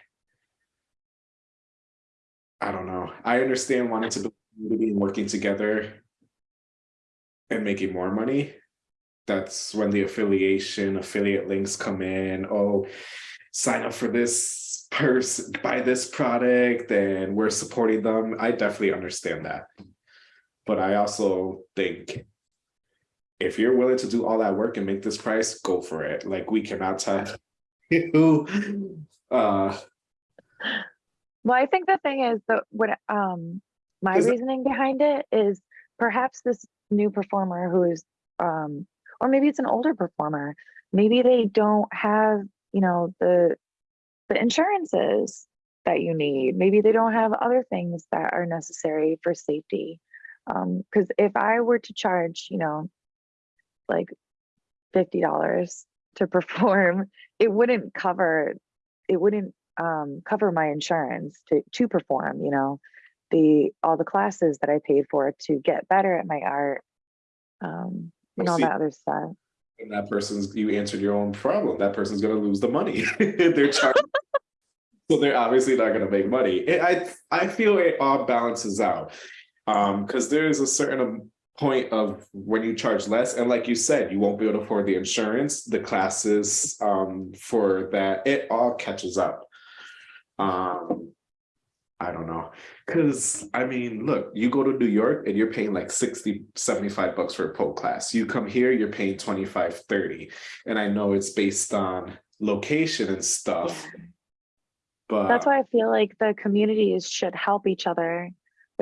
I don't know. I understand wanting to and working together and making more money. That's when the affiliation, affiliate links come in. Oh, sign up for this person, buy this product, and we're supporting them. I definitely understand that. But I also think if you're willing to do all that work and make this price, go for it. Like we cannot tell you. Uh, Well, I think the thing is that what um my reasoning behind it is perhaps this new performer who is um or maybe it's an older performer, maybe they don't have, you know, the the insurances that you need. Maybe they don't have other things that are necessary for safety. Um, because if I were to charge, you know, like fifty dollars to perform, it wouldn't cover it wouldn't um cover my insurance to to perform, you know, the all the classes that I paid for to get better at my art. Um, and all that other stuff. and that person's, you answered your own problem. That person's gonna lose the money. They're charging. So they're obviously not gonna make money. It- I, I feel it all balances out. Um, because there is a certain point of when you charge less, and like you said, you won't be able to afford the insurance, the classes, um, for that, it all catches up. Um, I don't know, cause I mean, look, you go to New York and you're paying like 60, 75 bucks for a pole class. You come here, you're paying 25, 30. And I know it's based on location and stuff, Yeah. but That's why I feel like the communities should help each other.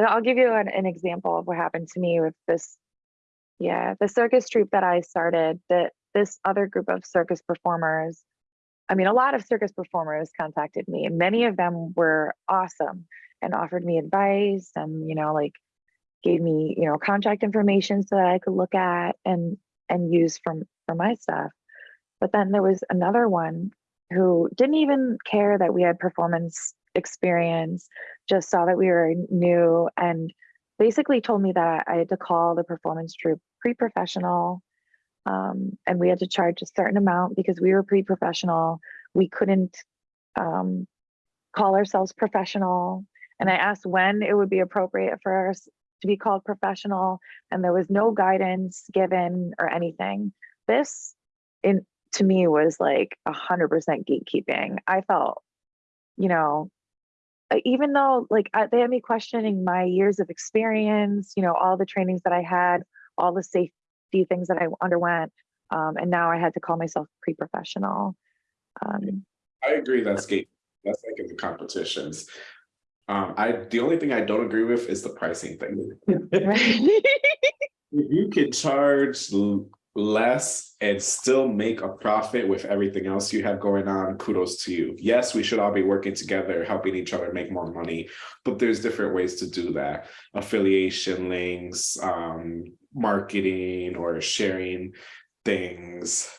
I'll give you an, an example of what happened to me with this. Yeah, the circus troupe that I started, that this other group of circus performers, I mean, a lot of circus performers contacted me, and many of them were awesome and offered me advice and, you know, like gave me, you know, contact information so that I could look at and and use from for my stuff. But then there was another one who didn't even care that we had performance experience, just saw that we were new and basically told me that I had to call the performance troupe pre-professional. Um, and we had to charge a certain amount because we were pre-professional. We couldn't um, call ourselves professional. And I asked when it would be appropriate for us to be called professional, and there was no guidance given or anything. This, in to me, was like a hundred percent gatekeeping. I felt, you know, even though like I, they had me questioning my years of experience, you know, all the trainings that I had, all the safety things that I underwent, um, and now I had to call myself pre-professional. Um, I agree that's gate, that's like in the competitions. Um, I, the only thing I don't agree with is the pricing thing. If you can charge less and still make a profit with everything else you have going on, kudos to you. Yes, we should all be working together, helping each other make more money, but there's different ways to do that. Affiliation links, um, marketing or sharing things.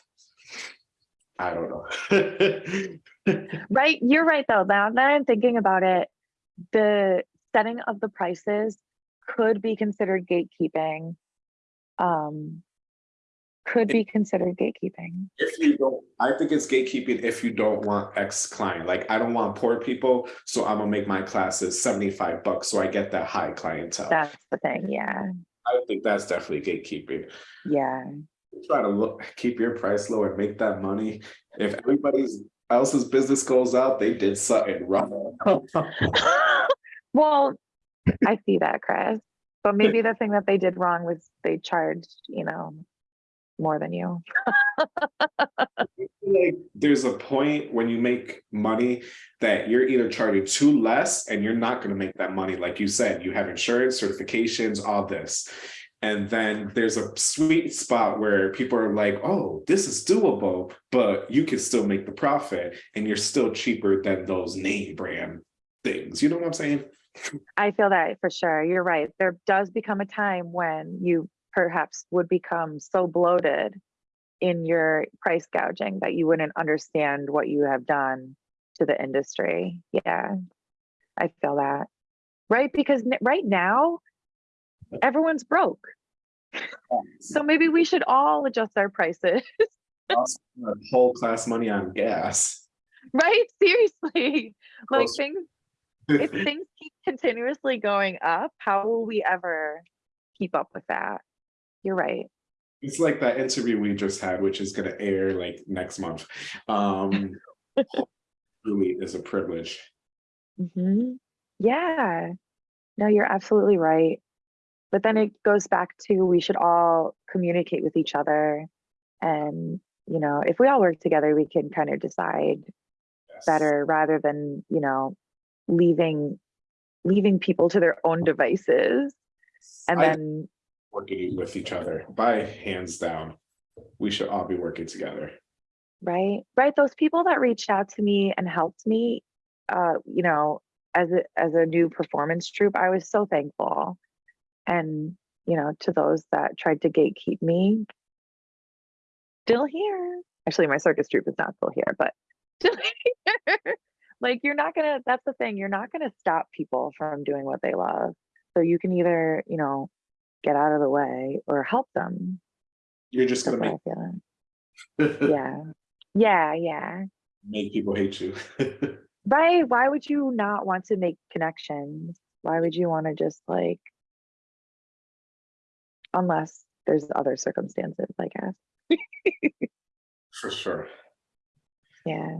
I don't know. Right, you're right though. Now that I'm thinking about it, the setting of the prices could be considered gatekeeping. Um, could be considered gatekeeping. If you don't, I think it's gatekeeping if you don't want X client. Like I don't want poor people, so I'm gonna make my classes 75 bucks so I get that high clientele. That's the thing. Yeah, I think that's definitely gatekeeping. yeah. Try to look, keep your price low and make that money. If everybody's else's business goes out, they did something wrong. well, I see that, Chris. But maybe the thing that they did wrong was they charged, you know, more than you. like there's a point when you make money that you're either charging too less and you're not going to make that money like you said you have insurance certifications all this And then there's a sweet spot where people are like, oh, this is doable, but you can still make the profit and you're still cheaper than those name brand things. You know what I'm saying? I feel that for sure. You're right. There does become a time when you perhaps would become so bloated in your price gouging that you wouldn't understand what you have done to the industry. Yeah, I feel that. Right? Because right now, everyone's broke. So maybe we should all adjust our prices, Whole class money on gas. right? Seriously. Like Close. things, if things keep continuously going up, how will we ever keep up with that? You're right. It's like that interview we just had, which is gonna air like next month. Um, really is a privilege. hmm Yeah. No, you're absolutely right. But then it goes back to we should all communicate with each other. And, you know, if we all work together, we can kind of decide Yes. better rather than, you know, leaving leaving people to their own devices and I- then Working with each other by hands down. We should all be working together. right right those people that reached out to me and helped me uh you know as a as a new performance troupe i was so thankful and you know to those that tried to gatekeep me still here actually my circus troupe is not still here but still here like you're not gonna that's the thing you're not gonna stop people from doing what they love so you can either you know get out of the way or help them You're just gonna make, feel yeah yeah yeah make people hate you. Right? Why would you not want to make connections? Why would you want to just like, unless there's other circumstances, I guess. For sure. Yeah.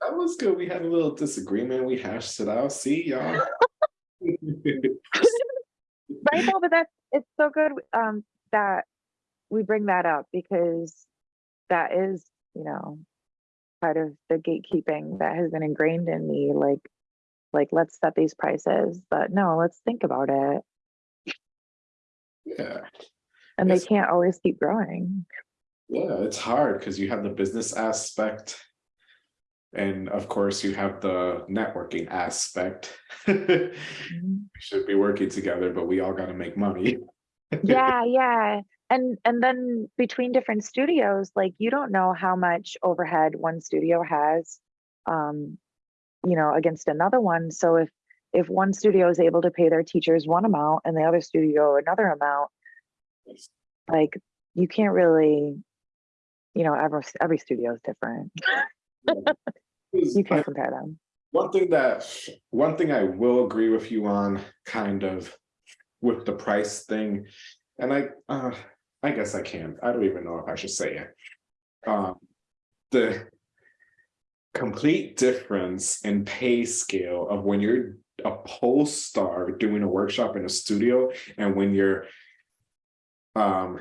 That was good. We had a little disagreement. We hashed it out. See y'all. Right? No, but that's, it's so good um, that we bring that up because that is, you know, part of the gatekeeping that has been ingrained in me. Like, like let's set these prices, but no, let's think about it. yeah. And Yes. they can't always keep growing. Yeah, it's hard because you have the business aspect. And of course, you have the networking aspect. we Mhm. should be working together, but we all got to make money. yeah yeah and and then between different studios like you don't know how much overhead one studio has um you know against another one so if if one studio is able to pay their teachers one amount and the other studio another amount like you can't really you know every every studio is different you can't compare them One thing that, one thing I will agree with you on, kind of, with the price thing, and I, uh, I guess I can't. I don't even know if I should say it. Um, the complete difference in pay scale of when you're a pole star doing a workshop in a studio and when you're um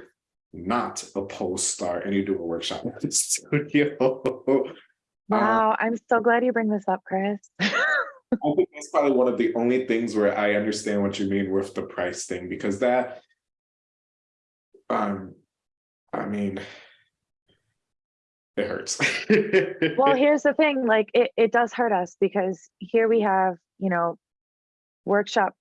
not a pole star and you do a workshop in the studio. Wow i'm so glad you bring this up chris I think that's probably one of the only things where I understand what you mean with the price thing, because that. Um, I mean. It hurts. well here's the thing like it, it does hurt us because here we have you know workshop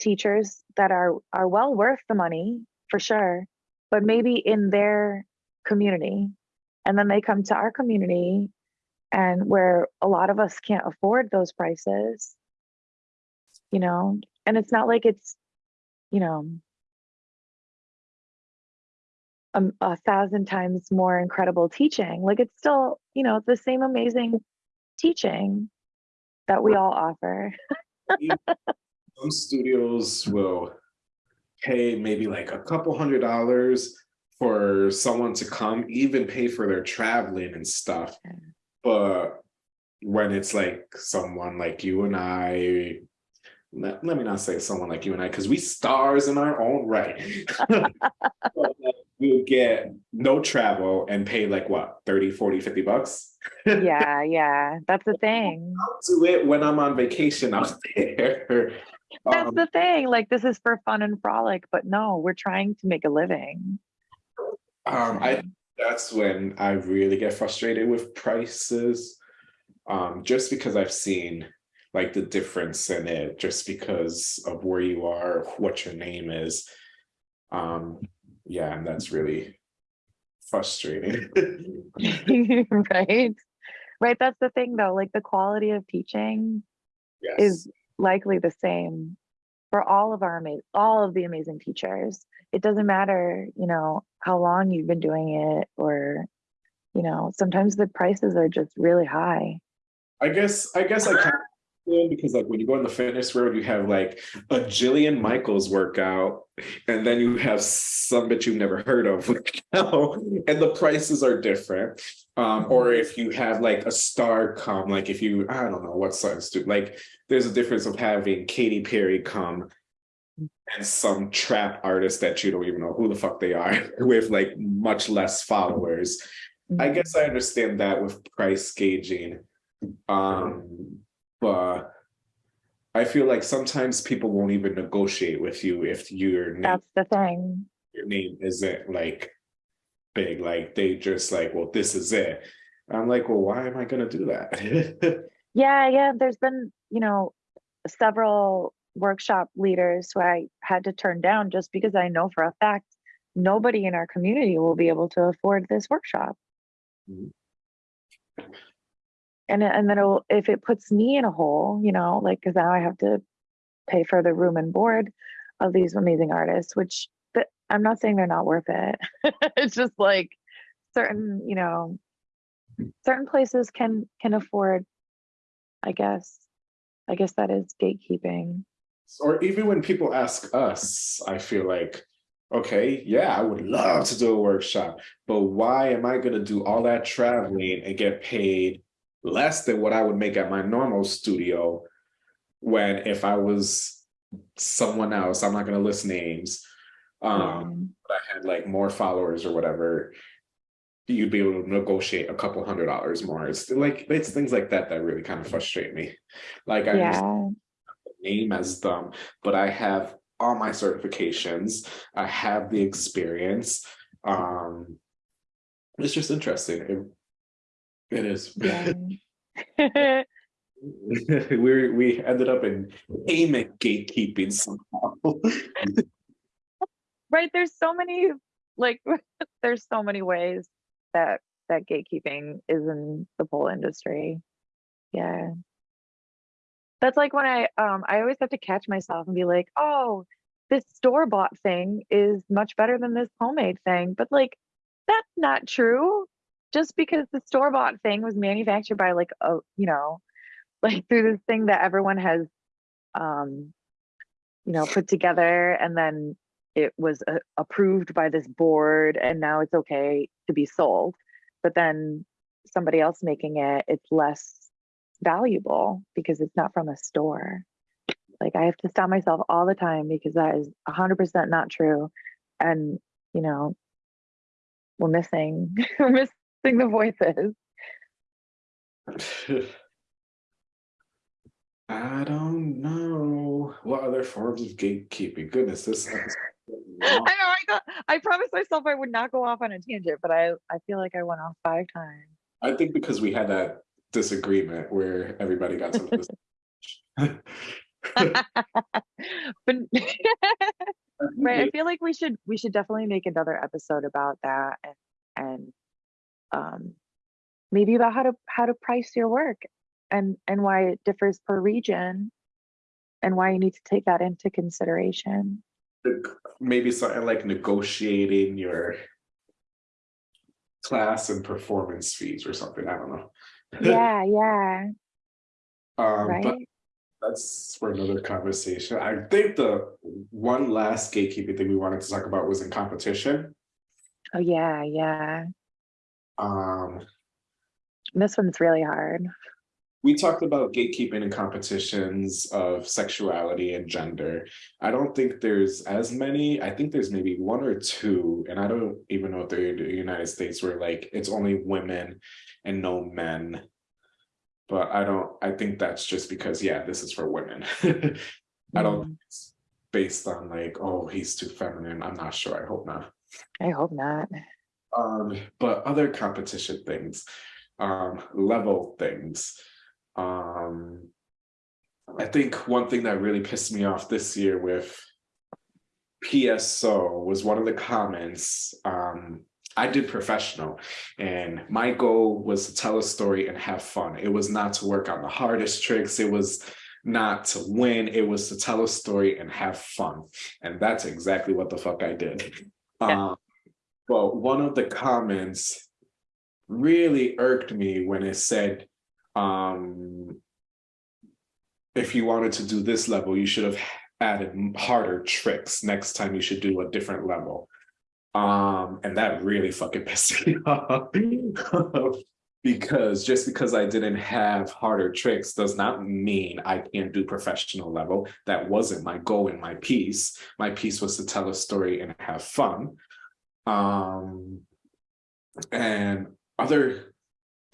teachers that are are well worth the money for sure but maybe in their community and then they come to our community and where a lot of us can't afford those prices you know and it's not like it's you know a, a thousand times more incredible teaching like it's still you know the same amazing teaching that we all offer Some studios will pay maybe like a couple hundred dollars for someone to come, even pay for their traveling and stuff. Yeah. But when it's like someone like you and I, let, let me not say someone like you and I, because we stars in our own right. We'll get no travel and pay like what, 30, 40, 50 bucks? yeah yeah that's the thing I'll do it when I'm on vacation out there. That's Um, the thing. Like, this is for fun and frolic, but no, we're trying to make a living. Um, I, that's when I really get frustrated with prices. Um, just because I've seen like the difference in it, just because of where you are, what your name is. Um, yeah, and that's really frustrating. right? Right. That's the thing, though. Like, the quality of teaching Yes, is likely the same for all of our all of the amazing teachers. It doesn't matter, you know, how long you've been doing it, or you know, sometimes the prices are just really high. I guess, I guess I of, because like when you go in the fitness world, you have like a Jillian Michaels workout, and then you have some that you've never heard of, and the prices are different. Um, or if you have like a star come, like if you, I don't know what size do, like there's a difference of having Katy Perry come and some trap artist that you don't even know who the fuck they are with like much less followers. I Mhm. guess I understand that with price gauging. Um, but I feel like sometimes people won't even negotiate with you if your name, That's the thing. your name isn't like big, like they just like, well, this is it. I'm like, well, why am I gonna do that? Yeah, yeah. There's been, you know, several workshop leaders who I had to turn down just because I know for a fact nobody in our community will be able to afford this workshop. Mhm. And and then if it puts me in a hole, you know, like because now I have to pay for the room and board of these amazing artists, which but I'm not saying they're not worth it. it's just like certain, you know, certain places can can afford, I guess. I guess that is gatekeeping. Or even when people ask us, I feel like, okay, yeah, I would love to do a workshop, but why am I gonna do all that traveling and get paid less than what I would make at my normal studio? When if I was someone else, I'm not gonna list names, um, but I had like more followers or whatever, you'd be able to negotiate a couple hundred dollars more. It's like, it's things like that that really kind of frustrate me. Like I yeah, name as them, but I have all my certifications. I have the experience. Um, it's just interesting. It, it is. yeah. we we ended up in payment gatekeeping somehow. right. There's so many, like, there's so many ways that that gatekeeping is in the pole industry. Yeah. That's like when I um I always have to catch myself and be like, "Oh, this store-bought thing is much better than this homemade thing." But like that's not true. Just because the store-bought thing was manufactured by like a, you know, like through this thing that everyone has um you know, put together and then it was uh, approved by this board and now it's okay to be sold. But then somebody else making it, it's less valuable because it's not from a store. Like I have to stop myself all the time because that is 100% not true. And, you know, we're missing, we're missing the voices. I don't know what other forms of gatekeeping. Goodness, this I know. I got, I promised myself I would not go off on a tangent, but I, I feel like I went off five times. I think because we had that disagreement where everybody got to this. but right i feel like we should we should definitely make another episode about that and and um maybe about how to how to price your work and and why it differs per region and why you need to take that into consideration Maybe something like negotiating your class and performance fees or something. I don't know. Yeah yeah Um, right but that's for another conversation. I think the one last gatekeeping thing we wanted to talk about was in competition. oh yeah yeah Um, this one's really hard we talked about gatekeeping and competitions of sexuality and gender. I don't think there's as many. I think there's maybe one or two, and I don't even know if they're in the United States where like it's only women and no men. But I don't, I think that's just because, yeah, this is for women. I don't Mm. think it's based on like, oh, he's too feminine. I'm not sure. I hope not. I hope not. Um, but other competition things, um, level things. Um, I think one thing that really pissed me off this year with PSO was one of the comments. Um, I did professional, and my goal was to tell a story and have fun. It was not to work on the hardest tricks. It was not to win. It was to tell a story and have fun. And that's exactly what the fuck I did. Yeah. Um, but one of the comments really irked me when it said, um, if you wanted to do this level, you should have added harder tricks. Next time you should do a different level. Um, and that really fucking pissed me off. because just because I didn't have harder tricks does not mean I can't do professional level. That wasn't my goal in my piece. My piece was to tell a story and have fun. Um, and other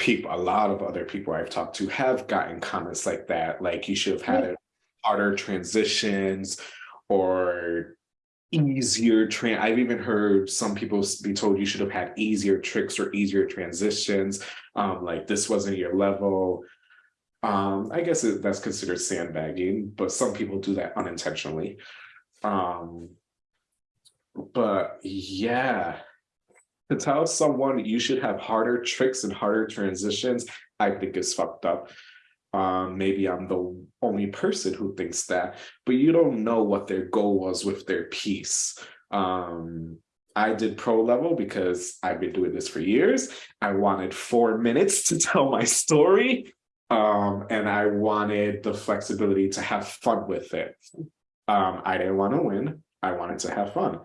people, a lot of other people I've talked to have gotten comments like that, like you should have had it harder transitions or easier train. I've even heard some people be told you should have had easier tricks or easier transitions. Um, like this wasn't your level. Um, I guess it, that's considered sandbagging, but some people do that unintentionally. Um, but yeah, to tell someone you should have harder tricks and harder transitions, I think is fucked up. Um, maybe I'm the only person who thinks that, but you don't know what their goal was with their piece. Um, I did pro level because I've been doing this for years. I wanted four minutes to tell my story. Um, and I wanted the flexibility to have fun with it. Um, I didn't want to win. I wanted to have fun.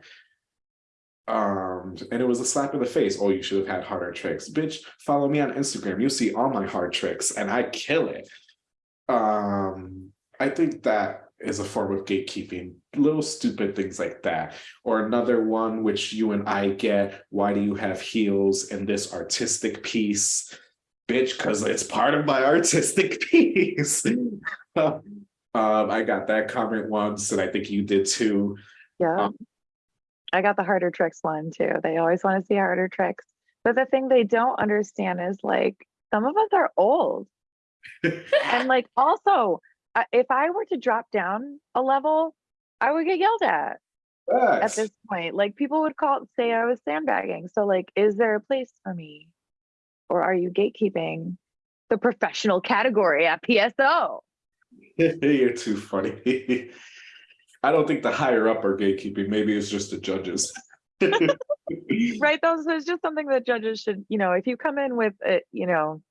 Um, and it was a slap in the face. Oh, you should have had harder tricks. Bitch, follow me on Instagram. You see all my hard tricks and I kill it. Um, I think that is a form of gatekeeping, little stupid things like that. Or another one, which you and I get, why do you have heels in this artistic piece? Bitch, because it's part of my artistic piece. um, I got that comment once, and I think you did too. Yeah. Um, I got the harder tricks one too. They always want to see harder tricks. But the thing they don't understand is like some of us are old. and like also, if I were to drop down a level, I would get yelled at at this point. Like people would call say I was sandbagging. So like, is there a place for me? Or are you gatekeeping the professional category at PSO? You're too funny. I don't think the higher up are gatekeeping. Maybe it's just the judges. right Those it's just something that judges should you know if you come in with a, you know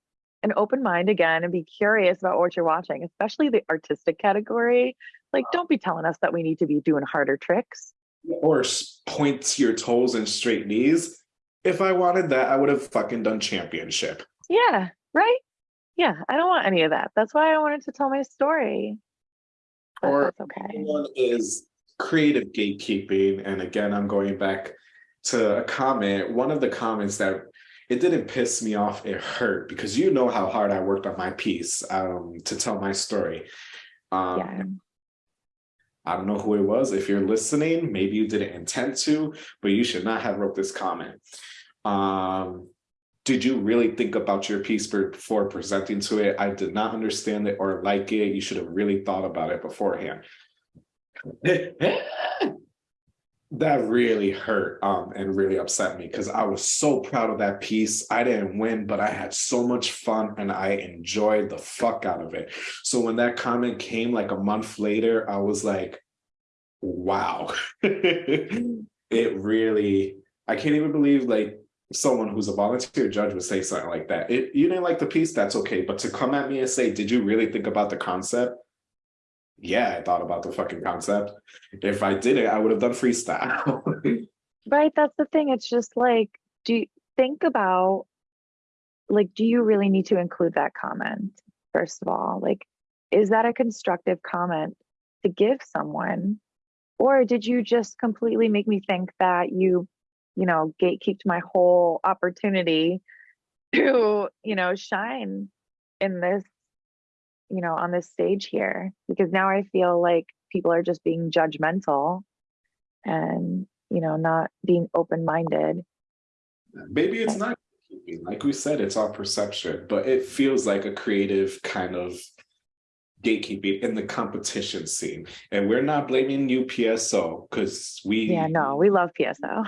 an open mind again and be curious about what you're watching especially the artistic category like don't be telling us that we need to be doing harder tricks or s- point to your toes and straight knees. If I wanted that, I would have fucking done championship. yeah right yeah i don't want any of that that's why i wanted to tell my story Or that's okay One is creative gatekeeping. And again, I'm going back to a comment. One of the comments that it didn't piss me off, it hurt because you know how hard I worked on my piece um, to tell my story. Um, yeah I don't know who it was. If you're listening, maybe you didn't intend to, but you should not have wrote this comment. Um, did you really think about your piece before presenting to it? I did not understand it or like it. You should have really thought about it beforehand. that really hurt um, and really upset me because I was so proud of that piece. I didn't win, but I had so much fun and I enjoyed the fuck out of it. So when that comment came like a month later, I was like, wow. it really, I can't even believe like someone who's a volunteer judge would say something like that. It, you didn't like the piece, that's okay. But to come at me and say, did you really think about the concept? Yeah, I thought about the fucking concept. If I did it, I would have done freestyle. Right, that's the thing. It's just like, do you think about like, do you really need to include that comment? First of all, like, is that a constructive comment to give someone? Or did you just completely make me think that you, you know, gatekeeped my whole opportunity to, you know, shine in this, you know, on this stage here? Because now I feel like people are just being judgmental and, you know, not being open-minded. Maybe it's not, like we said, it's our perception, but it feels like a creative kind of gatekeeping in the competition scene. And we're not blaming you PSO because we Yeah, no, we love PSO.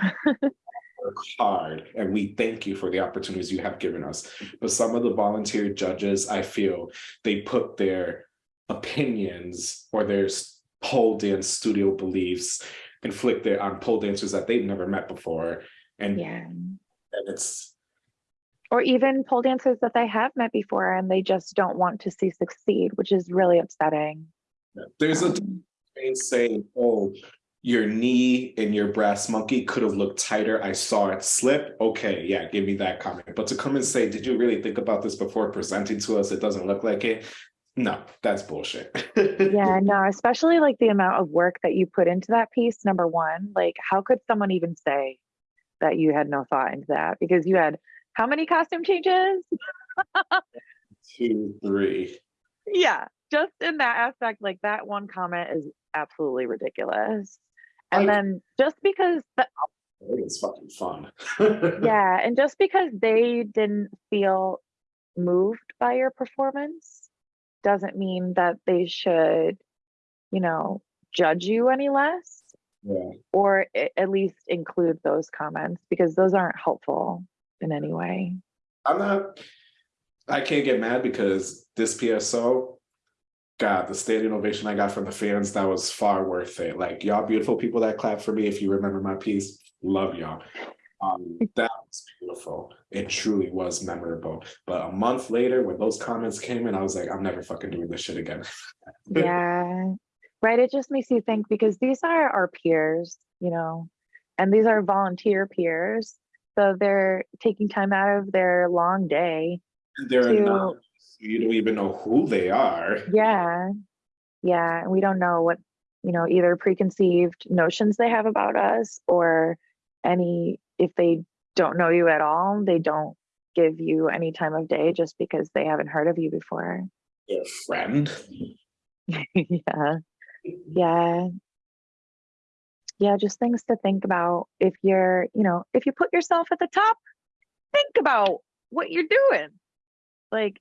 work hard and we thank you for the opportunities you have given us. But some of the volunteer judges, I feel they put their opinions or their pole dance studio beliefs inflicted um, on pole dancers that they've never met before. And, Yeah. and it's Or even pole dancers that they have met before and they just don't want to see succeed, which is really upsetting. there's a difference saying, oh, your knee and your brass monkey could have looked tighter. I saw it slip. Okay, yeah, give me that comment. But to come and say, did you really think about this before presenting to us? It doesn't look like it. No, that's bullshit. yeah, no, especially like the amount of work that you put into that piece. Number one, like how could someone even say that you had no thought into that? Because you had how many costume changes? Two, three. Yeah, just in that aspect, like that one comment is absolutely ridiculous. And I- then just because the It is fucking fun. yeah, and just because they didn't feel moved by your performance doesn't mean that they should, you know, judge you any less Yeah. or at least include those comments because those aren't helpful in any way. I'm not, I can't get mad because this PSO, God, the standing ovation I got from the fans, that was far worth it. Like y'all beautiful people that clap for me, if you remember my piece, love y'all. Um, that was beautiful. It truly was memorable. But a month later, when those comments came in, I was like, I'm never fucking doing this shit again. Yeah, right. It just makes you think because these are our peers, you know, and these are volunteer peers. So they're taking time out of their long day. They're To- not, you don't even know who they are. Yeah. Yeah. We don't know what, you know, either preconceived notions they have about us or any, if they don't know you at all, they don't give you any time of day just because they haven't heard of you before. Their friend. yeah. Yeah. Yeah, just things to think about if you're, you know, if you put yourself at the top, think about what you're doing. Like,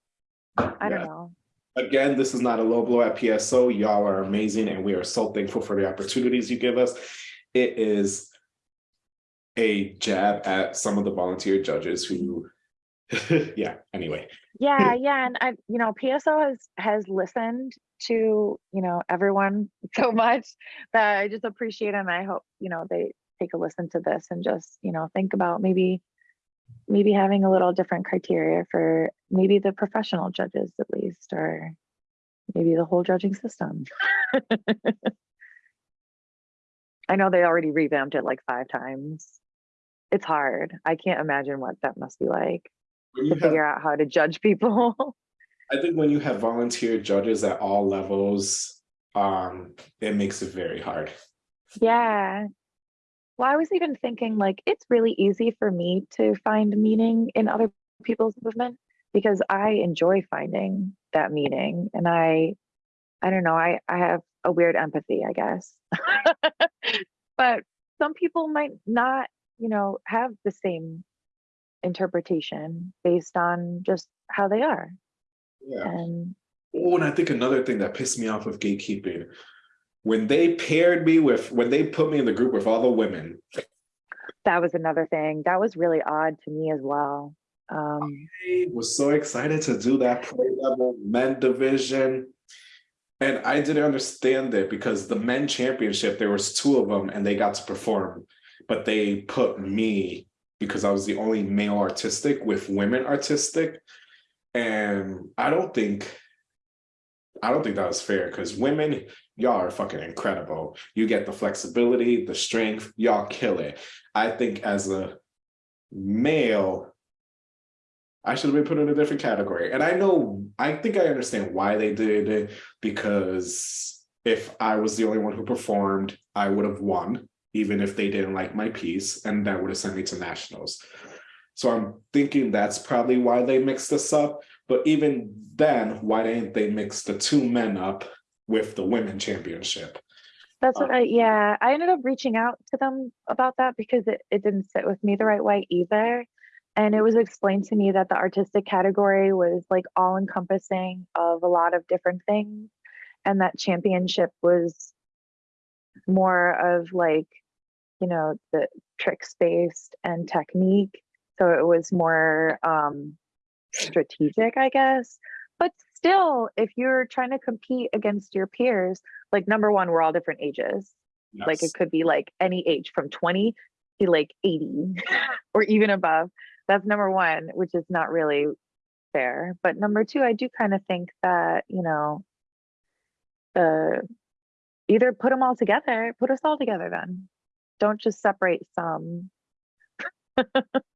I don't Yeah. know. Again, this is not a low blow at PSO. Y'all are amazing, and we are so thankful for the opportunities you give us. It is a jab at some of the volunteer judges who, yeah. Anyway, Yeah, yeah, and I, you know, PSO has has listened to, you know, everyone so much that I just appreciate and I hope, you know, they take a listen to this and just, you know, think about maybe maybe having a little different criteria for maybe the professional judges at least or maybe the whole judging system. I know they already revamped it like five times. It's hard. I can't imagine what that must be like to have, figure out how to judge people. I think when you have volunteer judges at all levels, um, it makes it very hard. Yeah. Well, I was even thinking like it's really easy for me to find meaning in other people's movement because I enjoy finding that meaning and I I don't know, I I have a weird empathy, I guess. but some people might not, you know, have the same interpretation based on just how they are. Yeah. And Oh, and I think another thing that pissed me off with gatekeeping, when they paired me with, when they put me in the group with all the women, that was another thing. That was really odd to me as well. Um I was so excited to do that play level men division. And I didn't understand it because the men championship, there was two of them and they got to perform, but they put me because I was the only male artistic with women artistic. And I don't think, I don't think that was fair because women, y'all are fucking incredible. You get the flexibility, the strength, y'all kill it. I think as a male, I should have been put in a different category. And I know, I think I understand why they did it because if I was the only one who performed, I would have won, even if they didn't like my piece, and that would have sent me to nationals. So I'm thinking that's probably why they mixed this up. But even then, why didn't they mix the two men up with the women championship? That's what Uh, I, yeah, I ended up reaching out to them about that because it, it didn't sit with me the right way either. And it was explained to me that the artistic category was like all encompassing of a lot of different things. And that championship was more of like, you know, the tricks based and technique. So it was more um strategic, I guess. But still, if you're trying to compete against your peers, like number one, we're all different ages. Like it could be like any age from 20 to like 80 or even above. That's number one, which is not really fair. But number two, I do kind of think that, you know, uh, either put them all together, put us all together then. Don't just separate some.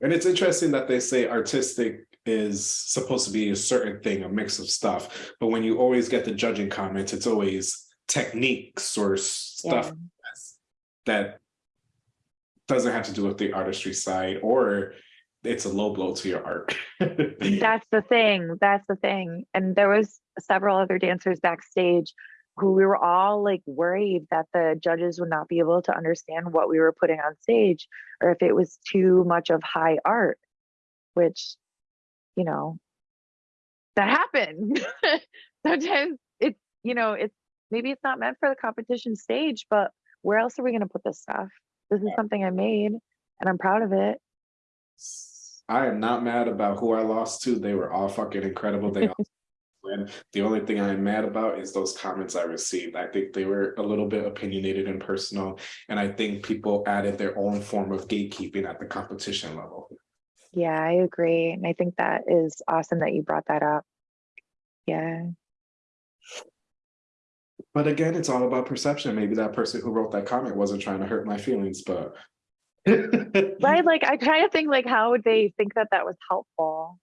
And it's interesting that they say artistic is supposed to be a certain thing, a mix of stuff. But when you always get the judging comments, it's always techniques or stuff that doesn't have to do with the artistry side or it's a low blow to your art. That's the thing. That's the thing. And there was several other dancers backstage who we were all like worried that the judges would not be able to understand what we were putting on stage or if it was too much of high art, which, you know, that happened. Sometimes it's, you know, it's maybe it's not meant for the competition stage, but where else are we going to put this stuff? This is something I made and I'm proud of it. I am not mad about who I lost to. They were all fucking incredible. They all win. The only thing I'm mad about is those comments I received. I think they were a little bit opinionated and personal. And I think people added their own form of gatekeeping at the competition level. Yeah, I agree. And I think that is awesome that you brought that up. Yeah. But again, it's all about perception. Maybe that person who wrote that comment wasn't trying to hurt my feelings, but. right like i try to think like how would they think that that was helpful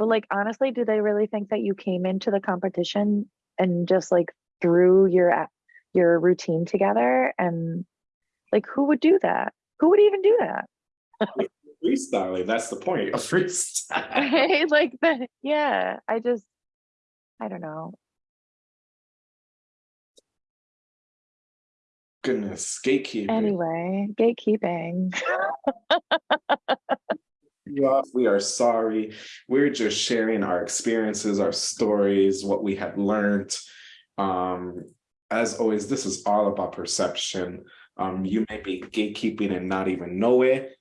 but like honestly do they really think that you came into the competition and just like threw your your routine together? And like who would do that? Who would even do that? Freestyling, that's the point of freestyle. right like the, yeah i just i don't know. Goodness, gatekeeping. anyway gatekeeping you off. We are sorry. We're just sharing our experiences, our stories, what we have learned. Um, as always, this is all about perception. Um, you may be gatekeeping and not even know it.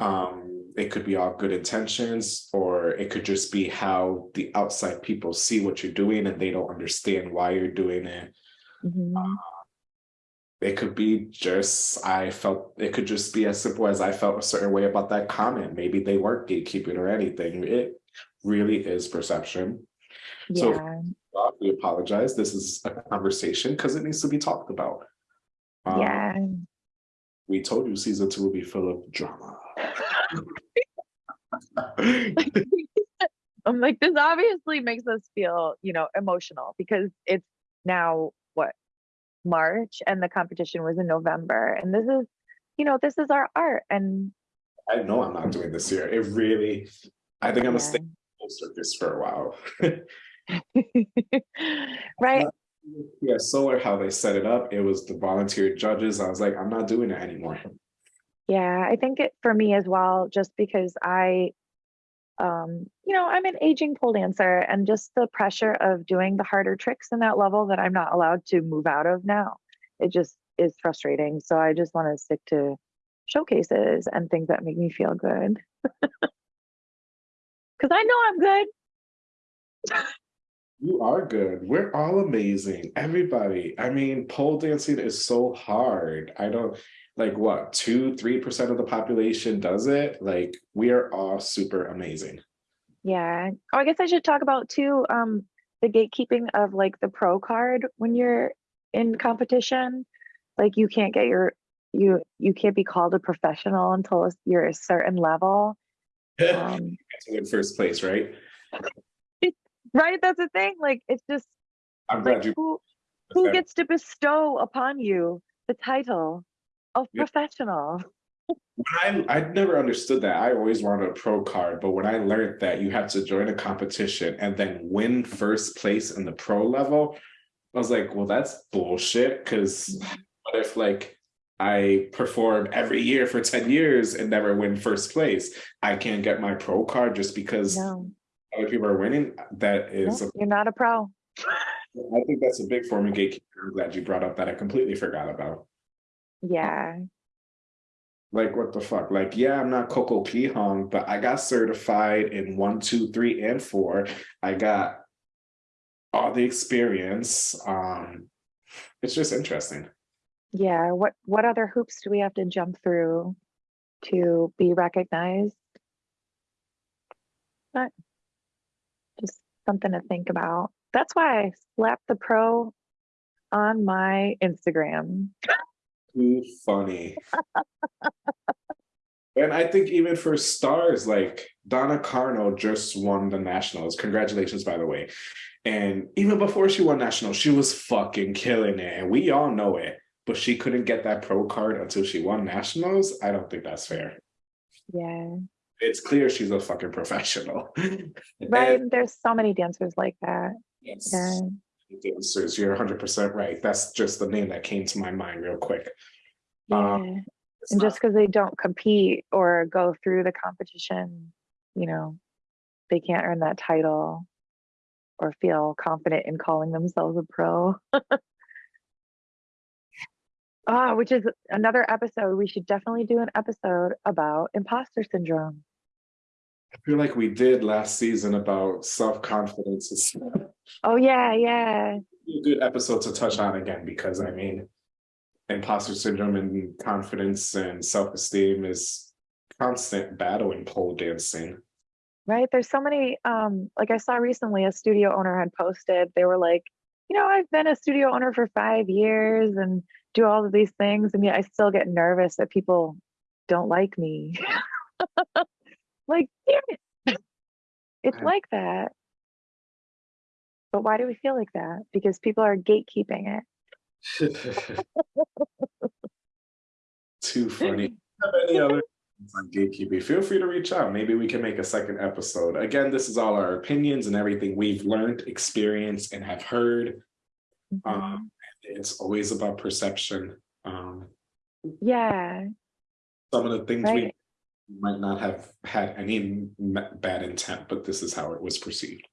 Um, it could be all good intentions, or it could just be how the outside people see what you're doing and they don't understand why you're doing it. Mhm. It could be just, I felt, it could just be as simple as I felt a certain way about that comment. Maybe they weren't gatekeeping or anything. It really is perception. So- yeah Uh, We apologize. This is a conversation because it needs to be talked about. Um, yeah We told you season two will be full of drama. I'm like, this obviously makes us feel, you know, emotional because it's now March and the competition was in November. And this is, you know, this is our art. And I know I'm not doing this year. It really, I think I'm gonna stay in circus for a while. right. Yeah, solar, how they set it up, it was the volunteer judges. I was like, I'm not doing it anymore. Yeah. I think it for me as well, just because I, um, you know, I'm an aging pole dancer and just the pressure of doing the harder tricks in that level that I'm not allowed to move out of now. It just is frustrating. So I just want to stick to showcases and things that make me feel good. Cause I know I'm good. You are good. We're all amazing. Everybody. I mean, pole dancing is so hard. I don't like what two, three percent of the population does it. Like we are all super amazing. Yeah. Oh, I guess I should talk about too, um, the gatekeeping of like the pro card when you're in competition. Like you can't get your you you can't be called a professional until you're a certain level. Um, win first place, right? right? That's the thing. Like it's just I'm glad like you who who gets to bestow upon you the title of Yeah. professional? I I never understood that. I always wanted a pro card, but when I learned that you have to join a competition and then win first place in the pro level, I was like, well, that's bullshit. Cause what if like I perform every year for 10 years and never win first place? I can't get my pro card just because No, other people are winning. That is no, you're not a pro. I think that's a big form of gatekeeping. I'm glad you brought up that I completely forgot about. Yeah, Like, what the fuck? Like, yeah, I'm not Coco Kihong, but I got certified in one, two, three, and four. I got all the experience. Um, it's just interesting. yeah. What, what other hoops do we have to jump through to be recognized? But just something to think about. That's why I slapped the pro on my Instagram. Too funny. and I think even for stars like Donna Carno just won the nationals. Congratulations, by the way. And even before she won nationals, she was fucking killing it. And we all know it. But she couldn't get that pro card until she won nationals. I don't think that's fair. Yeah, It's clear she's a fucking professional. right. And There's so many dancers like that. yes, Yeah, dancers, you're 100% right. That's just the name that came to my mind real quick. yeah. Um, And just because they don't compete or go through the competition, you know, they can't earn that title or feel confident in calling themselves a pro. Ah, which is another episode. We should definitely do an episode about imposter syndrome. I feel like we did last season about self-confidence. Oh yeah, yeah. a good episode to touch on again because I mean, imposter syndrome and confidence and self-esteem is constant battle in pole dancing. Right. There's so many um like I saw recently a studio owner had posted, they were like, you know, I've been a studio owner for five years and do all of these things, and yet I still get nervous that people don't like me. like, damn it. It's Yeah. like that. But why do we feel like that? Because people are gatekeeping it. Too funny. Have any other on gatekeeping? Feel free to reach out. Maybe we can make a second episode. Again, this is all our opinions and everything we've learned, experienced, and have heard. Mhm. Um, it's always about perception. Um, yeah. some of the things we Right. Might not have had any bad intent, but this is how it was perceived.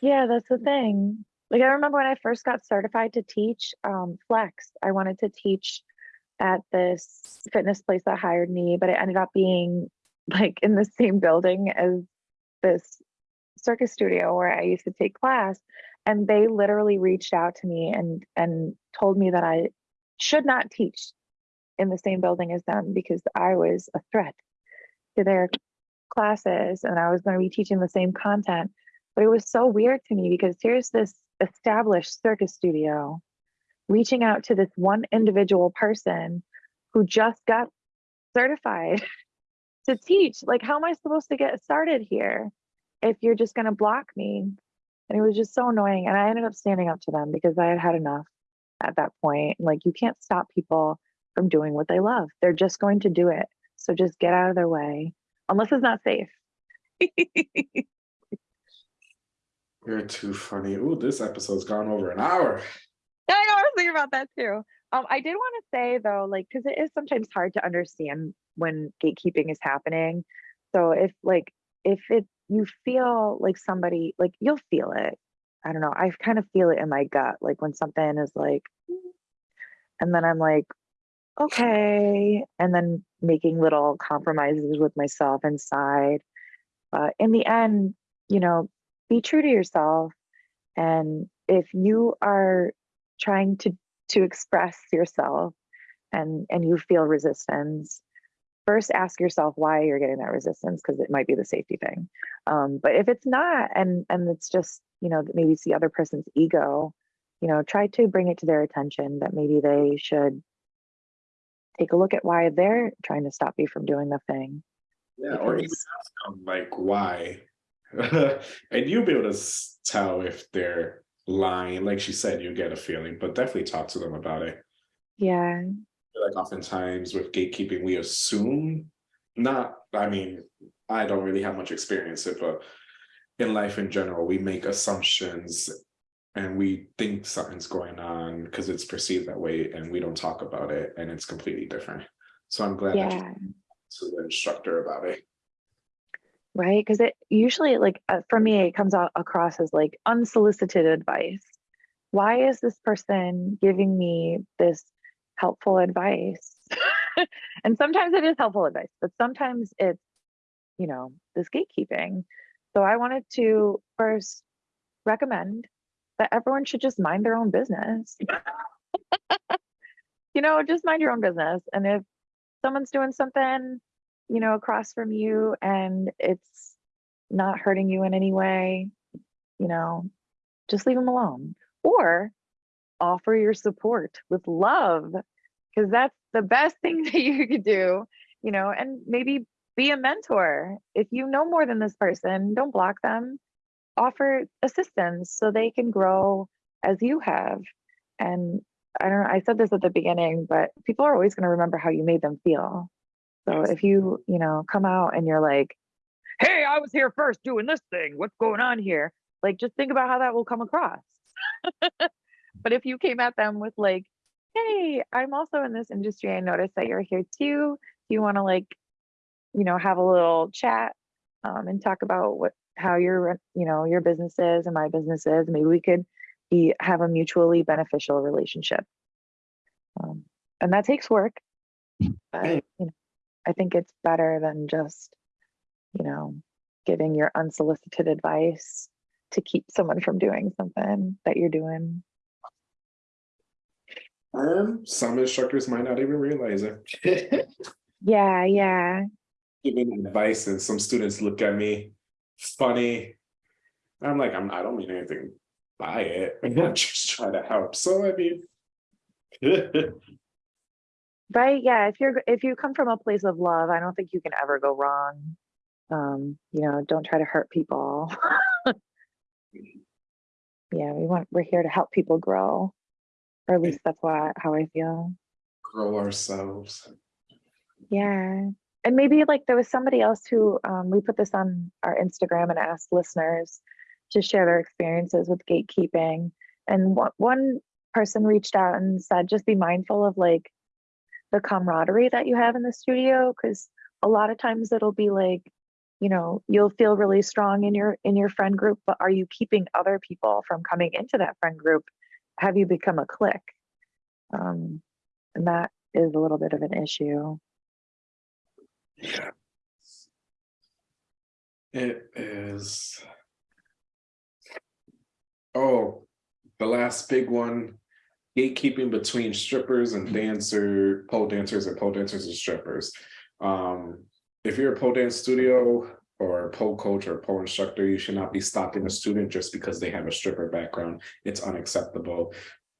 Yeah, that's the thing. Like I remember when I first got certified to teach um, flex, I wanted to teach at this fitness place that hired me, but it ended up being like in the same building as this circus studio where I used to take class. And they literally reached out to me and and told me that I should not teach in the same building as them because I was a threat to their classes and I was going to be teaching the same content. But it was so weird to me because here's this established circus studio reaching out to this one individual person who just got certified to teach. Like, how am I supposed to get started here if you're just going to block me? And it was just so annoying. And I ended up standing up to them because I had had enough at that point. Like, you can't stop people from doing what they love, they're just going to do it. So just get out of their way, unless it's not safe. You're too funny. Ooh, this episode's gone over an hour. I know, I was thinking about that too. Um, I did want to say though, like, because it is sometimes hard to understand when gatekeeping is happening. So if like if it you feel like somebody like you'll feel it. I don't know. I kind of feel it in my gut, like when something is like, and then I'm like, okay, and then making little compromises with myself inside. But in the end, you know, be true to yourself. And if you are trying to to express yourself and and you feel resistance first ask yourself why you're getting that resistance because it might be the safety thing um, but if it's not and and it's just you know maybe it's the other person's ego you know try to bring it to their attention that maybe they should take a look at why they're trying to stop you from doing the thing Yeah, or even ask them like why. and you'll be able to tell if they're lying. Like she said, you get a feeling, but definitely talk to them about it. yeah like oftentimes with gatekeeping, we assume not, I mean, I don't really have much experience it, but in life in general, we make assumptions and we think something's going on because it's perceived that way and we don't talk about it and it's completely different. So I'm glad that Yeah, to the instructor about it. right. Because it usually, like, uh, for me, it comes out across as like unsolicited advice. Why is this person giving me this helpful advice? and sometimes it is helpful advice, but sometimes it's, you know, this gatekeeping. So I wanted to first recommend that everyone should just mind their own business. you know, just mind your own business. And if someone's doing something, you know, across from you and it's not hurting you in any way, you know, just leave them alone or offer your support with love because that's the best thing that you could do, you know, and maybe be a mentor. If you know more than this person, don't block them. Offer assistance so they can grow as you have. And I don't know, I said this at the beginning, but people are always going to remember how you made them feel. So if you, you know, come out and you're like, hey, I was here first doing this thing. What's going on here? Like, just think about how that will come across. but if you came at them with, like, hey, I'm also in this industry. I noticed that you're here too. Do you want to, like, you know, have a little chat um, and talk about what, how your, you know, your business is and my business is? Maybe we could be, have a mutually beneficial relationship. Um, and that takes work. But, you know, I think it's better than just, you know, giving your unsolicited advice to keep someone from doing something that you're doing. Um, some instructors might not even realize it. Yeah, yeah. Giving advice and some students look at me funny. I'm like, I'm, I don't mean anything by it. I'm just trying to help. So I mean. Right. Yeah. If you're if you come from a place of love, I don't think you can ever go wrong. Um, you know, don't try to hurt people. yeah, we want we're here to help people grow. Or at least that's why how I feel. Grow ourselves. Yeah. And maybe like there was somebody else who um, we put this on our Instagram and asked listeners to share their experiences with gatekeeping. And one, person reached out and said, just be mindful of like the camaraderie that you have in the studio. Cause a lot of times it'll be like, you know, you'll feel really strong in your in your friend group, but are you keeping other people from coming into that friend group? Have you become a clique? Um, and that is a little bit of an issue. Yeah. It is. Oh, the last big one, gatekeeping between strippers and dancer, pole dancers and pole dancers and strippers. Um, if you're a pole dance studio or pole coach or pole instructor, you should not be stopping a student just because they have a stripper background. It's unacceptable.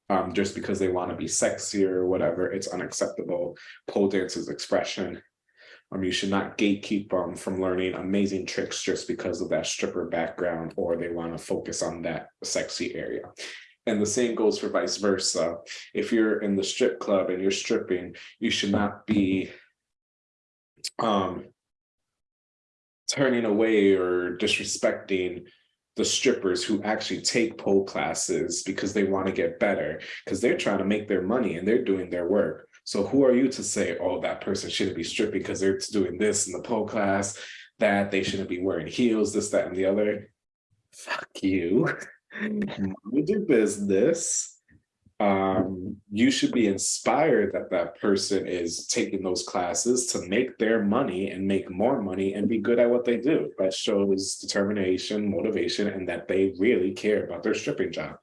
Um, just because they want to be sexy or whatever, it's unacceptable. Pole dance is expression. Um, you should not gatekeep them from learning amazing tricks just because of that stripper background or they want to focus on that sexy area. And the same goes for vice versa. If you're in the strip club and you're stripping, you should not be um, turning away or disrespecting the strippers who actually take pole classes because they want to get better because they're trying to make their money and they're doing their work. So who are you to say, oh, that person shouldn't be stripping because they're doing this in the pole class, that they shouldn't be wearing heels, this, that, and the other. Fuck you. Mind your business. Um, you should be inspired that that person is taking those classes to make their money and make more money and be good at what they do. That shows determination, motivation, and that they really care about their stripping job.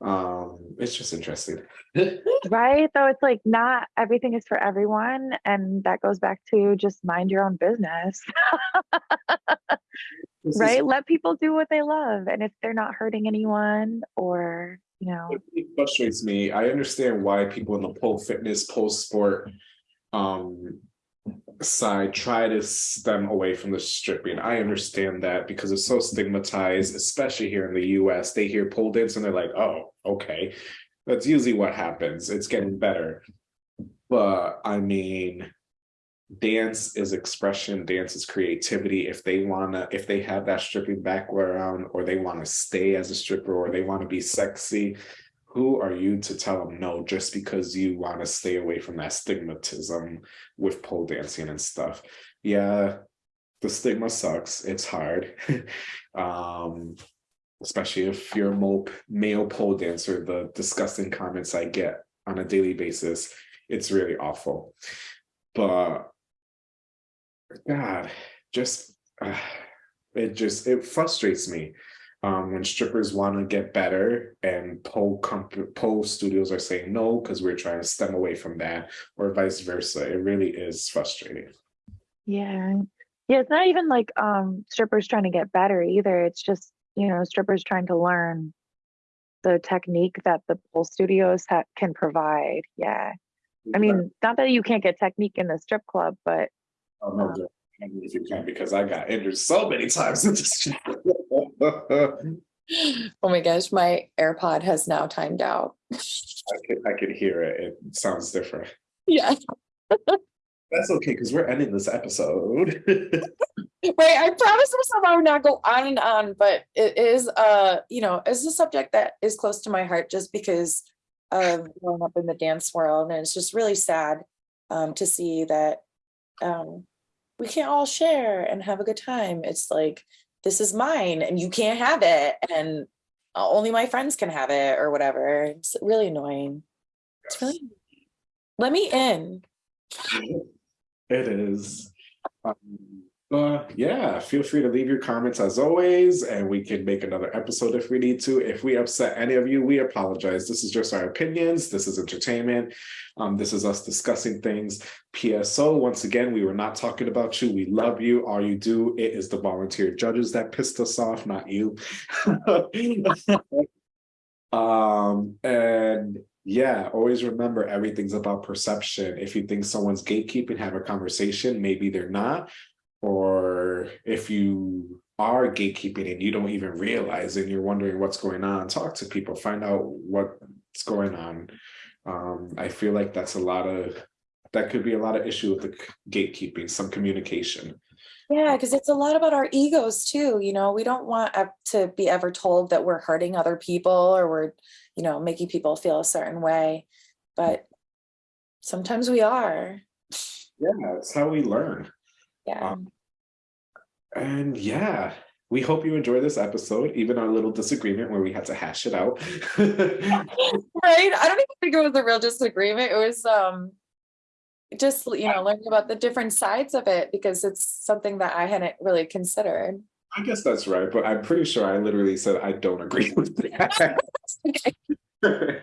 Um, it's just interesting. right though it's like not everything is for everyone and that goes back to just mind your own business This is- right let people do what they love and if they're not hurting anyone or you know It frustrates me. I understand why people in the pole fitness, pole sport um side try to stem away from the stripping. I understand that because it's so stigmatized, especially here in the US. They hear pole dance and they're like, oh, okay. That's usually what happens. It's getting better. But I mean, dance is expression, dance is creativity. If they wanna, if they have that stripping background, or they wanna stay as a stripper, or they wanna be sexy, who are you to tell them no just because you want to stay away from that stigmatism with pole dancing and stuff? Yeah, the stigma sucks. It's hard. um, especially if you're a male, pole dancer, the disgusting comments I get on a daily basis, it's really awful. But God, just uh, it just it frustrates me um, when strippers want to get better and pole comp- pole studios are saying no because we're trying to stem away from that, or vice versa. It really is frustrating. Yeah. Yeah, it's not even like um strippers trying to get better either. It's just, you know, strippers trying to learn the technique that the pole studios ha- can provide. Yeah. I mean, not that you can't get technique in the strip club, but Oh, no, mean, if you can, because I got injured so many times in this. Oh my gosh, my AirPod has now timed out. I could, I could hear it. It sounds different. Yeah, That's okay, because we're ending this episode. right. I promised myself I would not go on and on, but it is, uh, you know, it's a subject that is close to my heart just because of growing up in the dance world, and it's just really sad um, to see that um, we can't all share and have a good time. It's like this is mine, and you can't have it, and only my friends can have it, or whatever. It's really annoying. It's really let me in. It is. Um, but yeah, feel free to leave your comments as always, and we can make another episode if we need to. If we upset any of you, we apologize. This is just our opinions. This is entertainment. Um, this is us discussing things. PSO, once again, we were not talking about you. We love you. All you do, it is the volunteer judges that pissed us off, not you. um, and yeah, always remember everything's about perception. If you think someone's gatekeeping, have a conversation, maybe they're not. Or if you are gatekeeping and you don't even realize and you're wondering what's going on, talk to people, find out what's going on. Um, I feel like that's a lot of that could be a lot of issue with the gatekeeping, some communication. Yeah, because it's a lot about our egos too. You know, we don't want to be ever told that we're hurting other people or we're, you know, making people feel a certain way. But sometimes we are. Yeah, it's how we learn. Yeah. Um, And yeah, we hope you enjoy this episode, even our little disagreement where we had to hash it out. right. I don't even think it was a real disagreement. It was um just you know learning about the different sides of it because it's something that I hadn't really considered. I guess that's right, but I'm pretty sure I literally said I don't agree with that.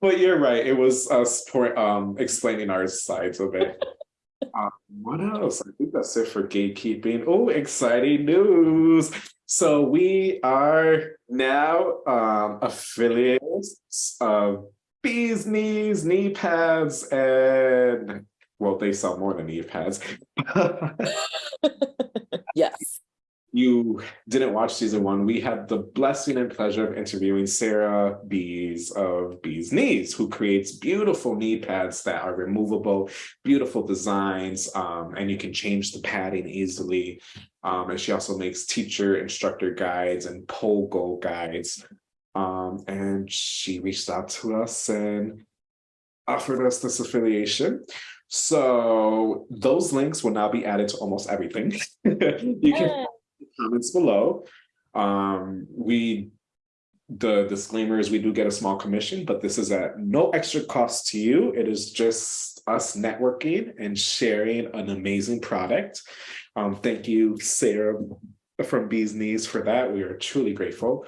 but you're right. It was us um, explaining our sides of it. Um, what else? I think that's it for gatekeeping. Oh, exciting news! So we are now um, affiliates of Bees Knees, knee pads, and well, they sell more than knee pads. you didn't watch season one, we had the blessing and pleasure of interviewing Sarah Bees of Bees Knees, who creates beautiful knee pads that are removable, beautiful designs, um, and you can change the padding easily. Um, and she also makes teacher instructor guides and pole goal guides. Um, and she reached out to us and offered us this affiliation. So those links will now be added to almost everything. you can comments below. Um, we, the disclaimer is we do get a small commission, but this is at no extra cost to you. It is just us networking and sharing an amazing product. Um, thank you, Sarah from Bees Knees for that. We are truly grateful.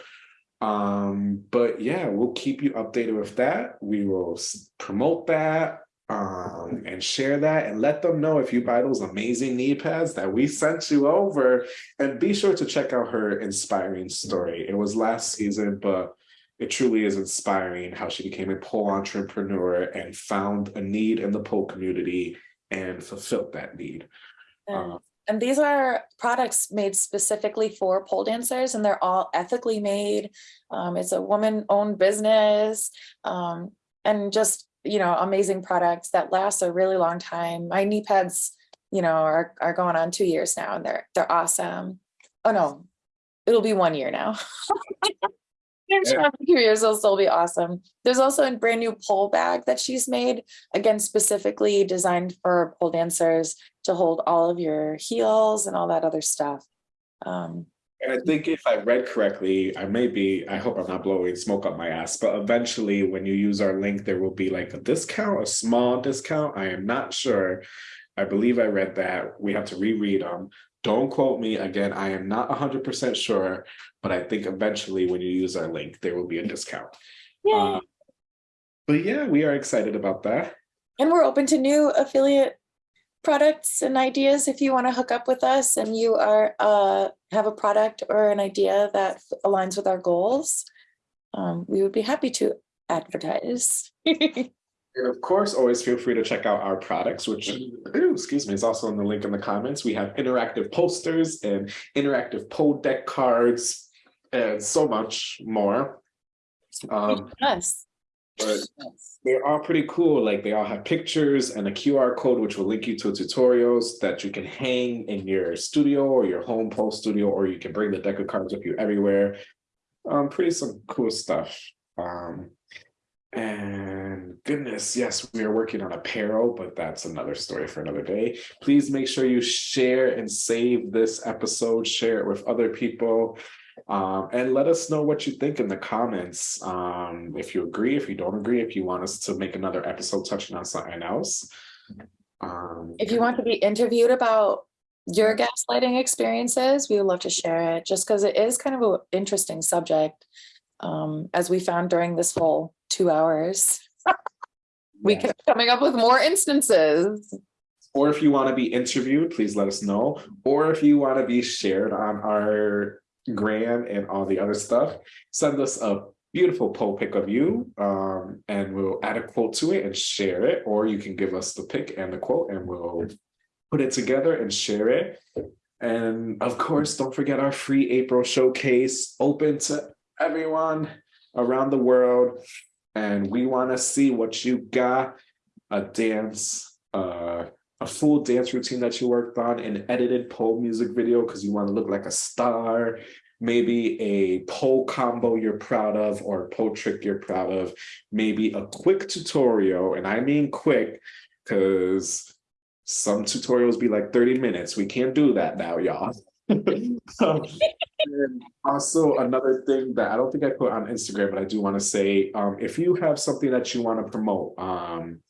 Um, but yeah, we'll keep you updated with that. We will promote that um, and share that and let them know if you buy those amazing knee pads that we sent you over. And be sure to check out her inspiring story. It was last season, but it truly is inspiring how she became a pole entrepreneur and found a need in the pole community and fulfilled that need. And, Uh, and these are products made specifically for pole dancers and they're all ethically made. Um, it's a woman owned business. Um, and just you know, amazing products that last a really long time. My knee pads, you know, are, are going on two years now and they're, they're awesome. Oh no, it'll be one year now. I'm sure after two years it'll still be awesome. There's also a brand new pole bag that she's made, again, specifically designed for pole dancers to hold all of your heels and all that other stuff. Um, And I think if I read correctly, I may be, I hope I'm not blowing smoke up my ass, but eventually when you use our link, there will be like a discount, a small discount. I am not sure. I believe I read that. We have to reread them. Don't quote me again. I am not hundred percent sure, but I think eventually when you use our link, there will be a discount. Yay. Uh, But yeah, we are excited about that. And we're open to new affiliate products and ideas. If you want to hook up with us and you are uh, have a product or an idea that aligns with our goals, um, we would be happy to advertise. And of course, always feel free to check out our products, which, ooh, excuse me, is also in the link in the comments. We have interactive posters and interactive pole deck cards and so much more. Um, Yes. But they're all pretty cool. Like they all have pictures and a QR code, which will link you to tutorials that you can hang in your studio or your home post studio, or you can bring the deck of cards with you everywhere. Um, pretty some cool stuff. Um, and goodness, yes, we are working on apparel, but that's another story for another day. Please make sure you share and save this episode, share it with other people. Um, and let us know what you think in the comments. Um, if you agree, if you don't agree, if you want us to make another episode touching on something else. Um, If you want to be interviewed about your gaslighting experiences, we would love to share it just because it is kind of an interesting subject. Um, as we found during this whole two hours, we yeah. kept coming up with more instances. Or if you want to be interviewed, please let us know. Or if you want to be shared on our gram and all the other stuff, send us a beautiful pole pic of you um, and we'll add a quote to it and share it. Or you can give us the pic and the quote and we'll put it together and share it. And of course, don't forget our free April showcase open to everyone around the world. And we want to see what you got, a dance, uh, a full dance routine that you worked on, an edited pole music video because you want to look like a star, maybe a pole combo you're proud of or a pole trick you're proud of, maybe a quick tutorial, and I mean quick because some tutorials be like 30 minutes. We can't do that now, y'all. Um, also another thing that I don't think I put on Instagram, but I do want to say, um, if you have something that you want to promote, um,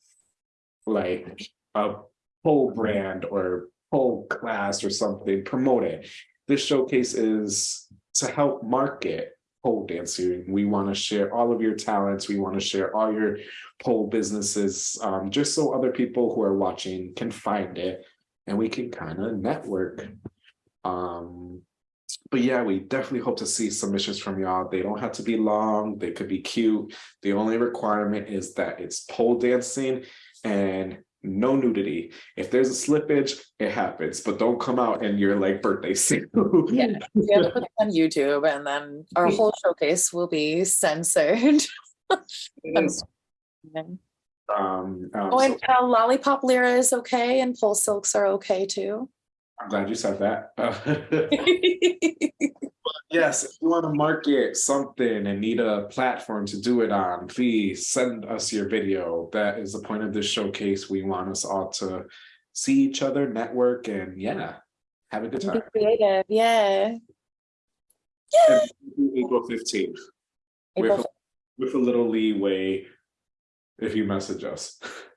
like a pole brand or whole class or something, promote it. This showcase is to help market pole dancing. We want to share all of your talents. We want to share all your pole businesses, um, just so other people who are watching can find it and we can kind of network. Um, but yeah, we definitely hope to see submissions from y'all. They don't have to be long. They could be cute. The only requirement is that it's pole dancing and no nudity. If there's a slippage, it happens, but don't come out in your like birthday suit. Yeah, we have to put it on YouTube and then our whole showcase will be censored. And- Um, um, Oh, so and uh, lollipop lyra is okay and pole silks are okay too. I'm glad you said that. Yes, if you want to market something and need a platform to do it on, please send us your video. That is the point of this showcase. We want us all to see each other, network, and yeah, have a good Be time. creative, yeah. And April fifteenth, April with, with a little leeway if you message us.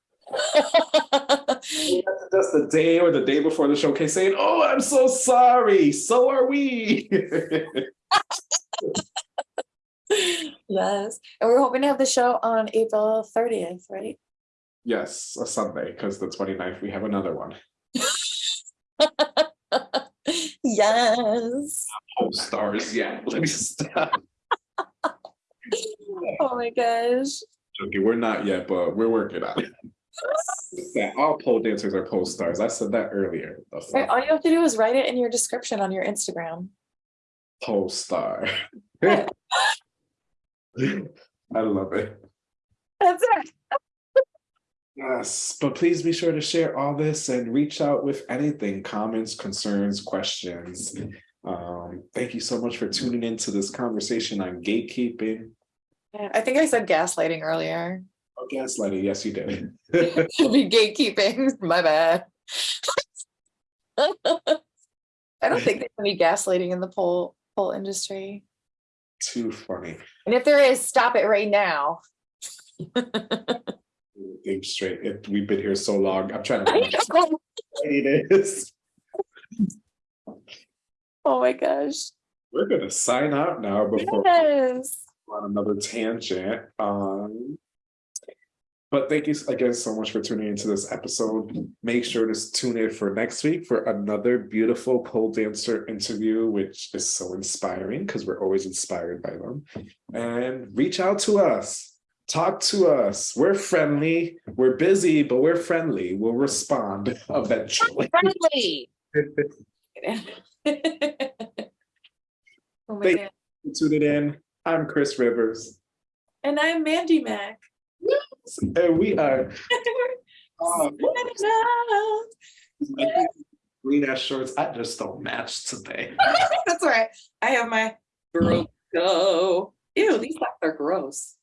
Just the day or the day before the showcase saying, oh, I'm so sorry. So are we. Yes, and we're hoping to have the show on April thirtieth, right? yes, a Sunday, because the 29th we have another one. Yes. Oh, stars, yeah. Let me stop. Oh my gosh. Okay, we're not yet, but we're working on it. Yeah, all pole dancers are pole stars. I said that earlier. Right, all you have to do is write it in your description on your Instagram. Pole star. I love it. That's it. Yes, but please be sure to share all this and reach out with anything, comments, concerns, questions. Um, thank you so much for tuning into this conversation on gatekeeping. Yeah, I think I said gaslighting earlier. Gaslighting, yes, you did. Be gatekeeping, my bad. I don't think there's any gaslighting in the pole, pole industry. Too funny. And if there is, stop it right now. Think straight. It, we've been here so long. I'm trying to. It is. Oh my gosh. We're gonna sign out now before Yes. on another tangent. Um, but thank you again so much for tuning into this episode. Make sure to tune in for next week for another beautiful pole dancer interview, which is so inspiring because we're always inspired by them. And reach out to us. Talk to us. We're friendly. We're busy, but we're friendly. We'll respond eventually. Friendly. Oh Thank- God. Tune it in. I'm Chris Rivers, And I'm Mandy Mac. And we are. uh, green ass shorts. I just don't match today. That's right. I have my girl go. Ew, these socks are gross.